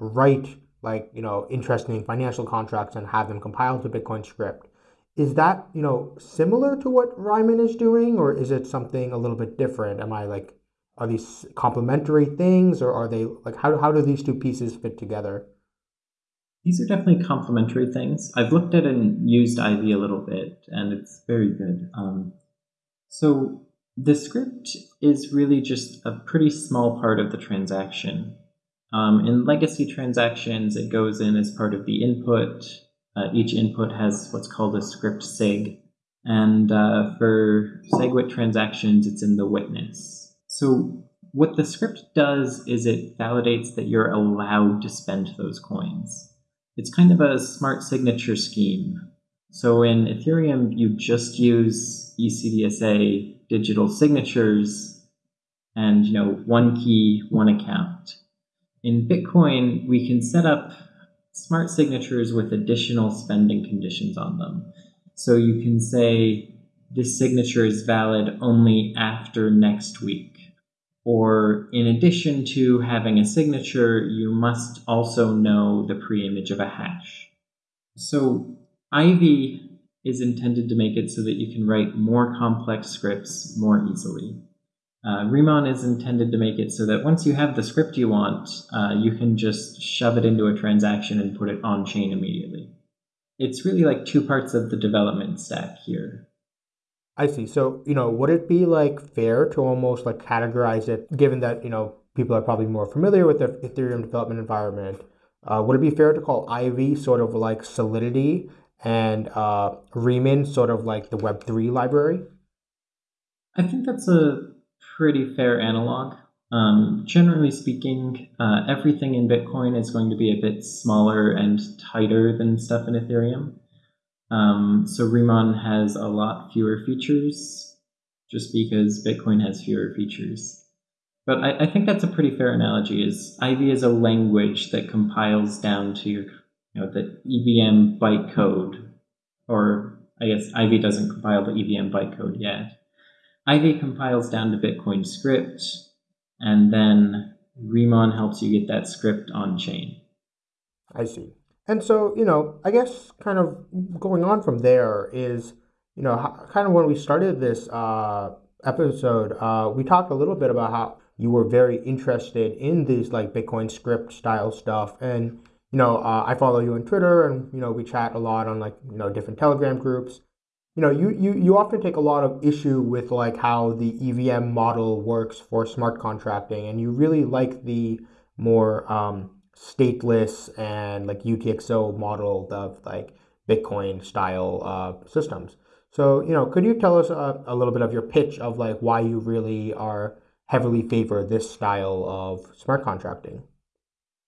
write like you know interesting financial contracts and have them compiled to Bitcoin script. Is that you know similar to what Riemann is doing, or is it something a little bit different? Am I like are these complementary things, or are they like how how do these two pieces fit together? These are definitely complementary things. I've looked at and used Ivy a little bit, and it's very good. Um, so the script is really just a pretty small part of the transaction. Um, in legacy transactions, it goes in as part of the input. Uh, each input has what's called a script sig. And uh, for SegWit transactions, it's in the witness. So what the script does is it validates that you're allowed to spend those coins. It's kind of a smart signature scheme. So in Ethereum, you just use ECDSA digital signatures and you know one key, one account. In Bitcoin, we can set up smart signatures with additional spending conditions on them. So you can say this signature is valid only after next week. Or in addition to having a signature, you must also know the preimage of a hash. So Ivy is intended to make it so that you can write more complex scripts more easily. Uh, Riemann is intended to make it so that once you have the script you want, uh, you can just shove it into a transaction and put it on chain immediately. It's really like two parts of the development stack here. I see. So, you know, would it be like fair to almost like categorize it, given that, you know, people are probably more familiar with the Ethereum development environment? Uh, would it be fair to call Ivy sort of like Solidity and uh, Riemann sort of like the Web3 library? I think that's a pretty fair analog. Um, generally speaking, uh, everything in Bitcoin is going to be a bit smaller and tighter than stuff in Ethereum. Um, so Riemann has a lot fewer features just because Bitcoin has fewer features. But I, I, think that's a pretty fair analogy. Is Ivy is a language that compiles down to your, you know, the EVM bytecode, or I guess Ivy doesn't compile the EVM bytecode yet. Ivy compiles down to Bitcoin script, and then Riemann helps you get that script on chain. I see. And so, you know, I guess kind of going on from there is, you know, kind of when we started this uh, episode, uh, we talked a little bit about how you were very interested in these like Bitcoin script style stuff. And, you know, uh, I follow you on Twitter and, you know, we chat a lot on like, you know, different Telegram groups. You know, you, you, you often take a lot of issue with like how the EVM model works for smart contracting, and you really like the more um, stateless and like UTXO model of like Bitcoin style uh, systems. So, you know, could you tell us a, a little bit of your pitch of like why you really are heavily favor this style of smart contracting.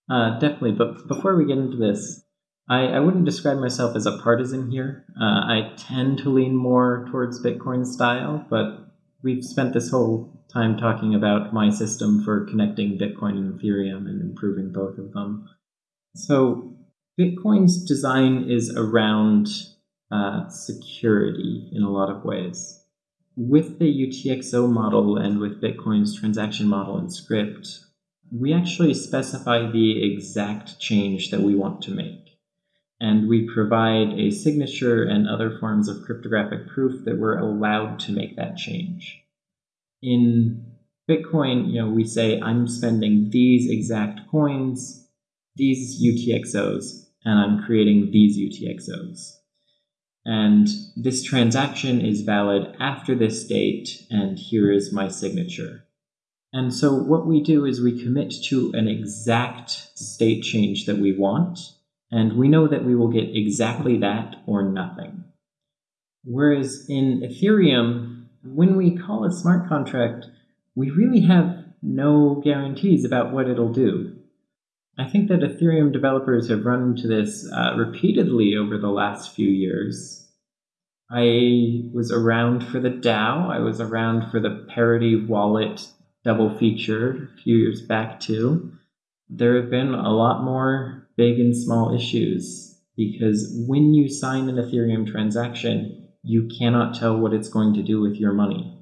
Uh, definitely, but before we get into this, I, I wouldn't describe myself as a partisan here. Uh, I tend to lean more towards Bitcoin style, but we've spent this whole time talking about my system for connecting Bitcoin and Ethereum and improving both of them. So, Bitcoin's design is around uh, security in a lot of ways with the UTXO model and with Bitcoin's transaction model and script, we actually specify the exact change that we want to make. And we provide a signature and other forms of cryptographic proof that we're allowed to make that change. In Bitcoin, you know, we say I'm spending these exact coins, these UTXOs, and I'm creating these UTXOs and this transaction is valid after this date, and here is my signature. And so what we do is we commit to an exact state change that we want, and we know that we will get exactly that or nothing. Whereas in Ethereum, when we call a smart contract, we really have no guarantees about what it'll do. I think that Ethereum developers have run into this uh, repeatedly over the last few years. I was around for the DAO. I was around for the Parity Wallet double feature a few years back too. There have been a lot more big and small issues because when you sign an Ethereum transaction, you cannot tell what it's going to do with your money.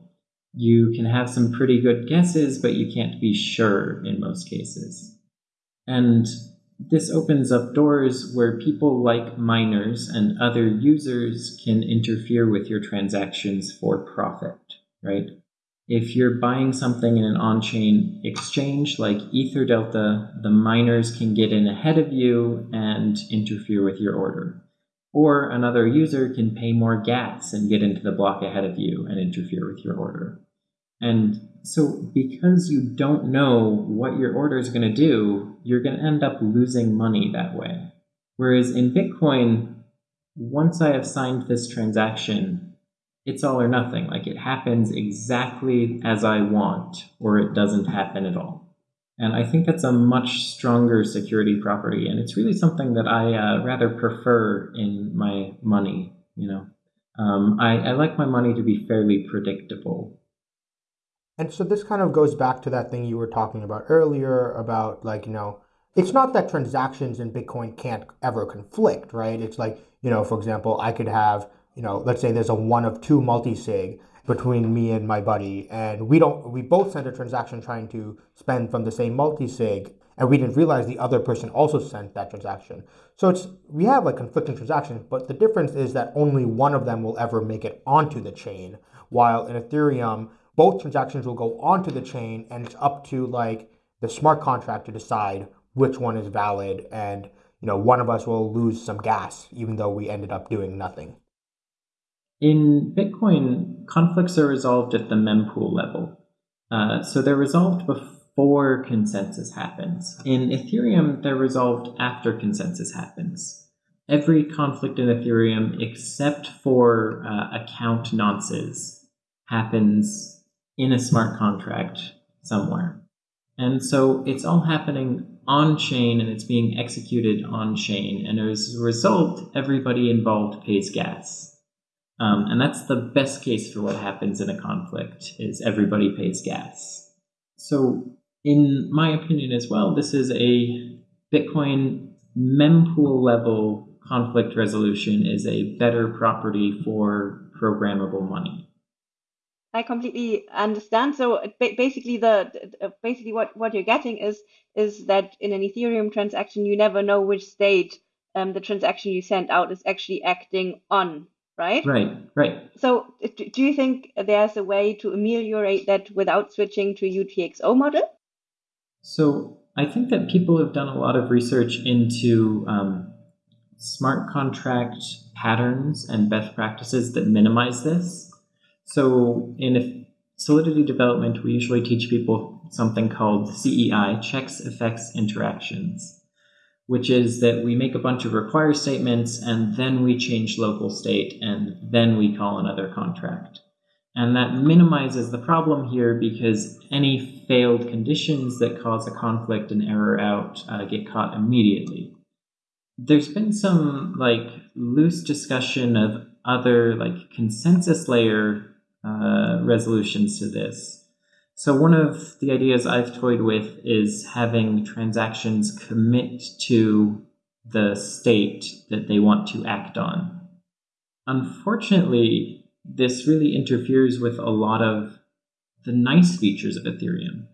You can have some pretty good guesses, but you can't be sure in most cases. And this opens up doors where people like miners and other users can interfere with your transactions for profit, right? If you're buying something in an on chain exchange like EtherDelta, the miners can get in ahead of you and interfere with your order. Or another user can pay more gas and get into the block ahead of you and interfere with your order. And so, because you don't know what your order is going to do, you're going to end up losing money that way. Whereas in Bitcoin, once I have signed this transaction, it's all or nothing. Like it happens exactly as I want, or it doesn't happen at all. And I think that's a much stronger security property, and it's really something that I uh, rather prefer in my money. You know, um, I, I like my money to be fairly predictable. And so this kind of goes back to that thing you were talking about earlier about like, you know, it's not that transactions in Bitcoin can't ever conflict, right? It's like, you know, for example, I could have, you know, let's say there's a one of two multi-sig between me and my buddy, and we don't, we both sent a transaction trying to spend from the same multi-sig, and we didn't realize the other person also sent that transaction. So it's, we have like conflicting transactions, but the difference is that only one of them will ever make it onto the chain, while in Ethereum, both transactions will go onto the chain and it's up to like the smart contract to decide which one is valid and you know one of us will lose some gas even though we ended up doing nothing in bitcoin conflicts are resolved at the mempool level uh, so they're resolved before consensus happens in ethereum they're resolved after consensus happens every conflict in ethereum except for uh, account nonces happens in a smart contract somewhere. And so it's all happening on chain and it's being executed on chain. And as a result, everybody involved pays gas. Um, and that's the best case for what happens in a conflict is everybody pays gas. So in my opinion as well, this is a Bitcoin mempool level conflict resolution is a better property for programmable money. I completely understand. So basically, the basically what what you're getting is is that in an Ethereum transaction, you never know which state um, the transaction you send out is actually acting on, right? Right, right. So do you think there's a way to ameliorate that without switching to UTXO model? So I think that people have done a lot of research into um, smart contract patterns and best practices that minimize this. So in Solidity development, we usually teach people something called CEI, checks, effects, interactions, which is that we make a bunch of require statements and then we change local state and then we call another contract. And that minimizes the problem here because any failed conditions that cause a conflict and error out uh, get caught immediately. There's been some like loose discussion of other like consensus layer uh, resolutions to this. So one of the ideas I've toyed with is having transactions commit to the state that they want to act on. Unfortunately, this really interferes with a lot of the nice features of Ethereum.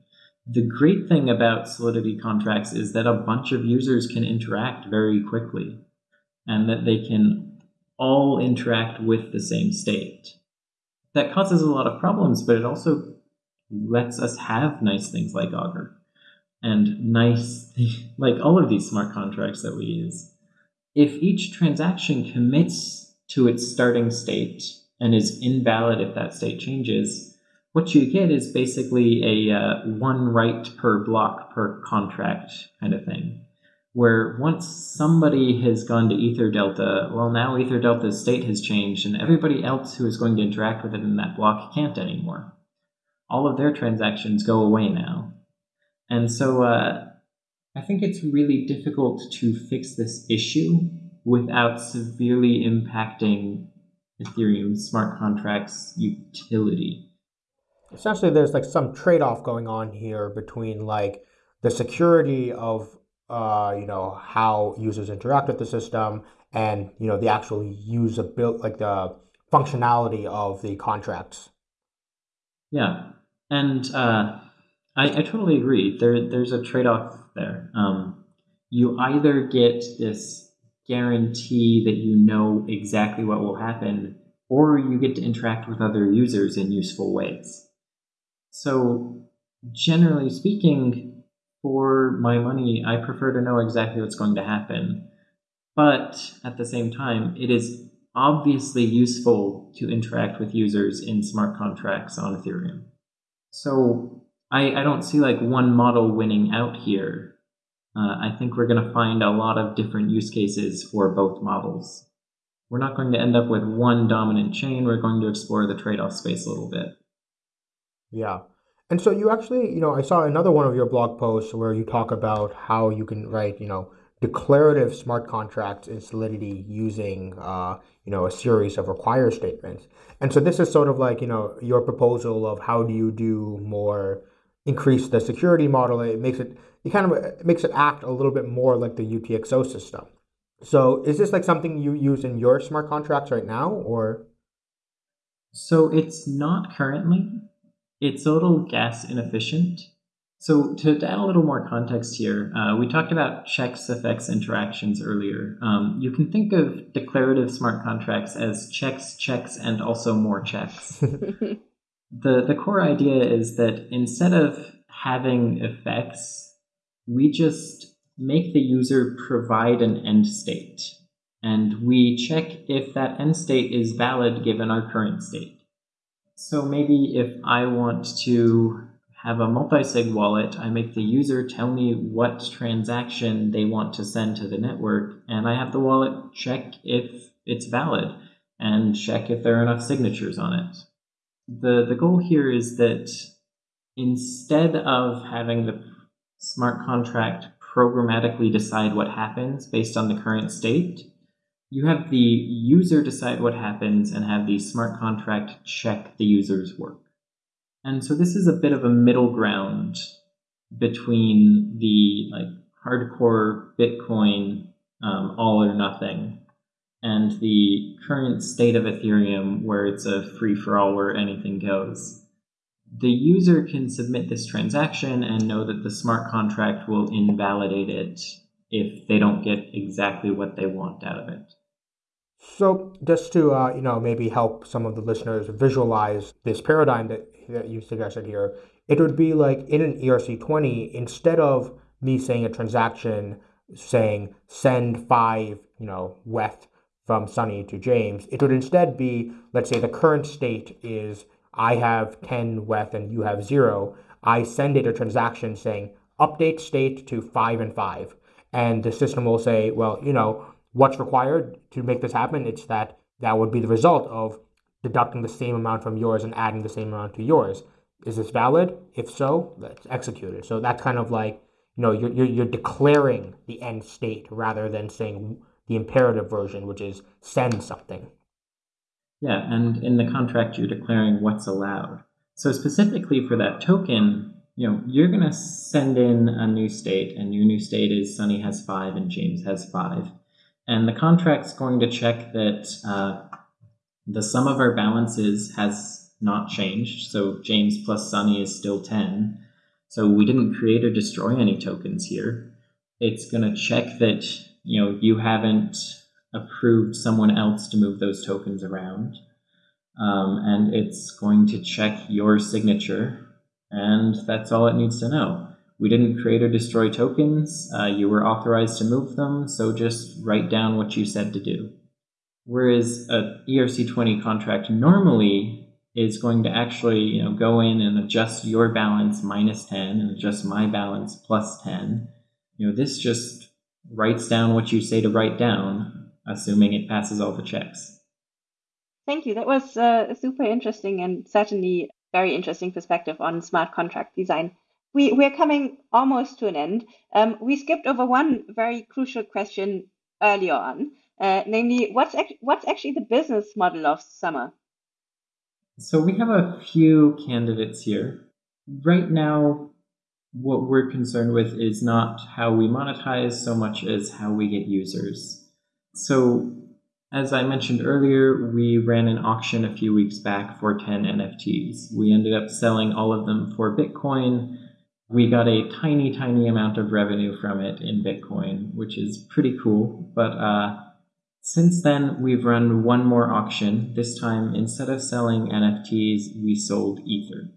The great thing about Solidity contracts is that a bunch of users can interact very quickly and that they can all interact with the same state. That causes a lot of problems, but it also lets us have nice things like Augur and nice, like all of these smart contracts that we use. If each transaction commits to its starting state and is invalid if that state changes, what you get is basically a uh, one write per block per contract kind of thing. Where once somebody has gone to Ether Delta, well, now Ether Delta's state has changed, and everybody else who is going to interact with it in that block can't anymore. All of their transactions go away now. And so uh, I think it's really difficult to fix this issue without severely impacting Ethereum smart contracts utility. Essentially, there's like some trade off going on here between like the security of uh, you know how users interact with the system and you know the actual usability, like the functionality of the contracts. Yeah, and uh, I, I totally agree. There, there's a trade off there. Um, you either get this guarantee that you know exactly what will happen, or you get to interact with other users in useful ways. So, generally speaking, for my money, I prefer to know exactly what's going to happen. But at the same time, it is obviously useful to interact with users in smart contracts on Ethereum. So I, I don't see like one model winning out here uh, I think we're going to find a lot of different use cases for both models. We're not going to end up with one dominant chain. We're going to explore the trade-off space a little bit. Yeah. And so you actually, you know, I saw another one of your blog posts where you talk about how you can write, you know, declarative smart contracts in Solidity using, uh, you know, a series of require statements. And so this is sort of like, you know, your proposal of how do you do more, increase the security model. It makes it it kind of it makes it act a little bit more like the UTXO system. So is this like something you use in your smart contracts right now or? So it's not currently. It's a little gas inefficient. So to, to add a little more context here, uh, we talked about checks, effects, interactions earlier. Um, you can think of declarative smart contracts as checks, checks, and also more checks. the, the core idea is that instead of having effects we just make the user provide an end state. And we check if that end state is valid given our current state. So maybe if I want to have a multi-sig wallet, I make the user tell me what transaction they want to send to the network, and I have the wallet check if it's valid and check if there are enough signatures on it. The, the goal here is that instead of having the smart contract programmatically decide what happens based on the current state. You have the user decide what happens and have the smart contract check the user's work. And so this is a bit of a middle ground between the like hardcore Bitcoin um, all or nothing and the current state of Ethereum where it's a free for all where anything goes. The user can submit this transaction and know that the smart contract will invalidate it if they don't get exactly what they want out of it. So, just to uh, you know maybe help some of the listeners visualize this paradigm that, that you suggested here, it would be like in an ERC20, instead of me saying a transaction saying send five, you know, WETH from Sunny to James, it would instead be, let's say the current state is I have 10 WETH and you have zero. I send it a transaction saying update state to five and five. And the system will say, well, you know, what's required to make this happen? It's that that would be the result of deducting the same amount from yours and adding the same amount to yours. Is this valid? If so, let's execute it. So that's kind of like, you know, you're, you're, you're declaring the end state rather than saying the imperative version, which is send something. Yeah, and in the contract, you're declaring what's allowed. So specifically for that token, you know, you're going to send in a new state, and your new state is Sunny has five and James has five. And the contract's going to check that uh, the sum of our balances has not changed. So James plus Sunny is still 10. So we didn't create or destroy any tokens here. It's going to check that you know you haven't approved someone else to move those tokens around. Um, and it's going to check your signature, and that's all it needs to know. We didn't create or destroy tokens. Uh, you were authorized to move them, so just write down what you said to do. Whereas a ERC20 contract normally is going to actually you know go in and adjust your balance minus 10 and adjust my balance plus 10 you know this just writes down what you say to write down assuming it passes all the checks. Thank you. That was uh, super interesting and certainly very interesting perspective on smart contract design. We, we're coming almost to an end. Um, we skipped over one very crucial question earlier on uh, namely what's, ac- what's actually the business model of Summa so we have a few candidates here. Right now, what we're concerned with is not how we monetize so much as how we get users. So, as I mentioned earlier, we ran an auction a few weeks back for 10 NFTs. We ended up selling all of them for Bitcoin. We got a tiny, tiny amount of revenue from it in Bitcoin, which is pretty cool. But uh, since then, we've run one more auction. This time, instead of selling NFTs, we sold Ether.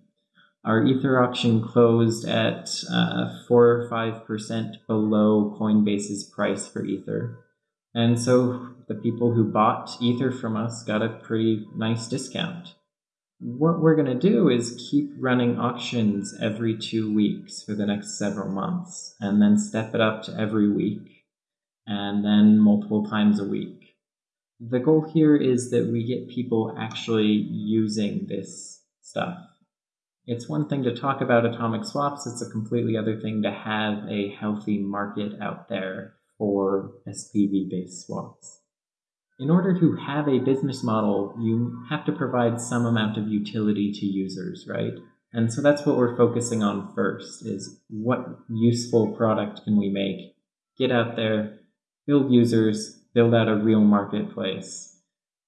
Our Ether auction closed at uh, 4 or 5% below Coinbase's price for Ether. And so the people who bought Ether from us got a pretty nice discount. What we're going to do is keep running auctions every two weeks for the next several months, and then step it up to every week and then multiple times a week. The goal here is that we get people actually using this stuff. It's one thing to talk about atomic swaps, it's a completely other thing to have a healthy market out there for SPV based swaps. In order to have a business model, you have to provide some amount of utility to users, right? And so that's what we're focusing on first is what useful product can we make, get out there, build users, build out a real marketplace.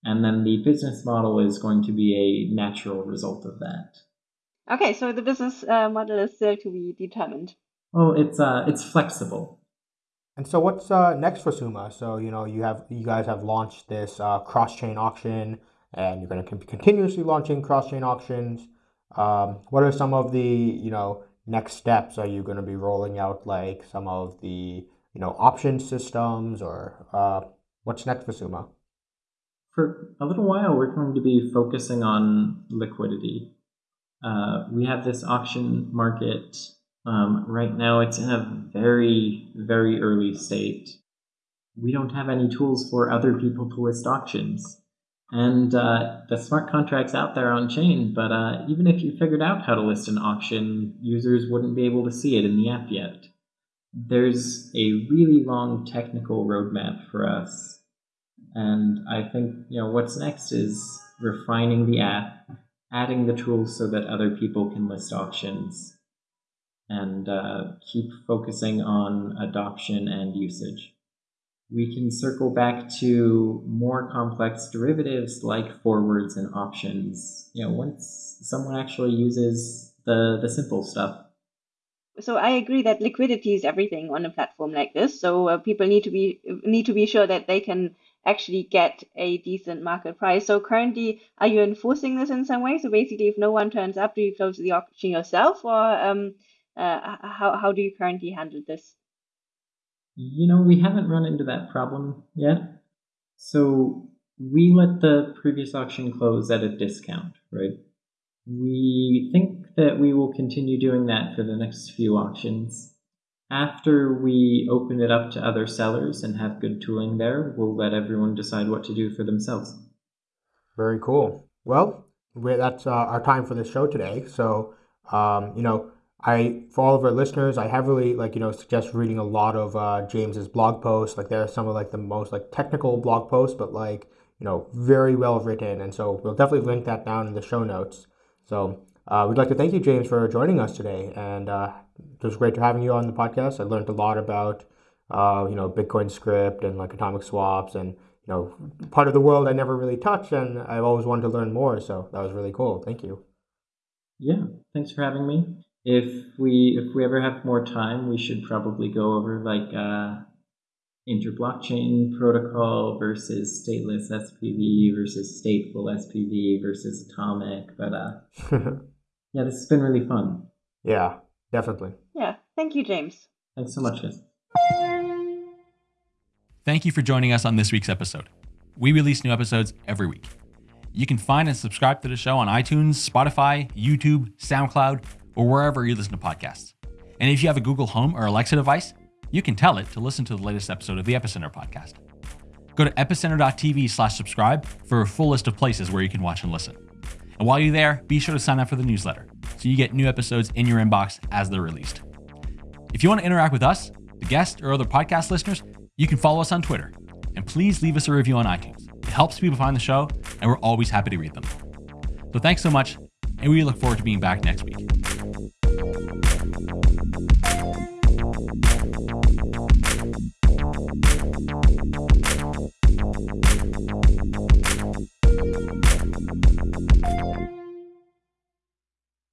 And then the business model is going to be a natural result of that. Okay, so the business uh, model is still to be determined. Well, it's uh, it's flexible. And so, what's uh, next for Summa? So, you know, you have you guys have launched this uh, cross-chain auction, and you're going to be continuously launching cross-chain auctions. Um, what are some of the you know next steps? Are you going to be rolling out like some of the you know, option systems or uh, what's next for Summa? For a little while, we're going to be focusing on liquidity. Uh, we have this auction market. Um, right now, it's in a very, very early state. We don't have any tools for other people to list auctions. And uh, the smart contract's out there on chain, but uh, even if you figured out how to list an auction, users wouldn't be able to see it in the app yet. There's a really long technical roadmap for us. And I think you know what's next is refining the app, adding the tools so that other people can list auctions, and uh, keep focusing on adoption and usage we can circle back to more complex derivatives like forwards and options, you know, once someone actually uses the, the simple stuff. So I agree that liquidity is everything on a platform like this. So uh, people need to be need to be sure that they can actually get a decent market price. So currently, are you enforcing this in some way? So basically, if no one turns up, do you close the auction yourself, or um, uh, how how do you currently handle this? You know, we haven't run into that problem yet. So we let the previous auction close at a discount, right? We think that we will continue doing that for the next few auctions. After we open it up to other sellers and have good tooling there, we'll let everyone decide what to do for themselves. Very cool. Well, that's uh, our time for the show today. So, um, you know, I for all of our listeners, I heavily like you know suggest reading a lot of uh, James's blog posts. Like there are some of like the most like technical blog posts, but like you know very well written. And so we'll definitely link that down in the show notes. So uh, we'd like to thank you, James, for joining us today, and uh, it was great to having you on the podcast. I learned a lot about uh, you know Bitcoin script and like atomic swaps and you know part of the world I never really touched, and I've always wanted to learn more. So that was really cool. Thank you. Yeah, thanks for having me if we if we ever have more time, we should probably go over like uh, interblockchain protocol versus stateless SPV versus stateful SPV versus atomic. But uh, yeah, this has been really fun. Yeah, definitely. Yeah, thank you, James. Thanks so much, guys. Thank you for joining us on this week's episode. We release new episodes every week. You can find and subscribe to the show on iTunes, Spotify, YouTube, SoundCloud, or wherever you listen to podcasts. And if you have a Google Home or Alexa device, you can tell it to listen to the latest episode of the Epicenter podcast. Go to epicenter.tv slash subscribe for a full list of places where you can watch and listen. And while you're there, be sure to sign up for the newsletter so you get new episodes in your inbox as they're released. If you want to interact with us, the guests, or other podcast listeners, you can follow us on Twitter. And please leave us a review on iTunes. It helps people find the show, and we're always happy to read them. So thanks so much, and we look forward to being back next week.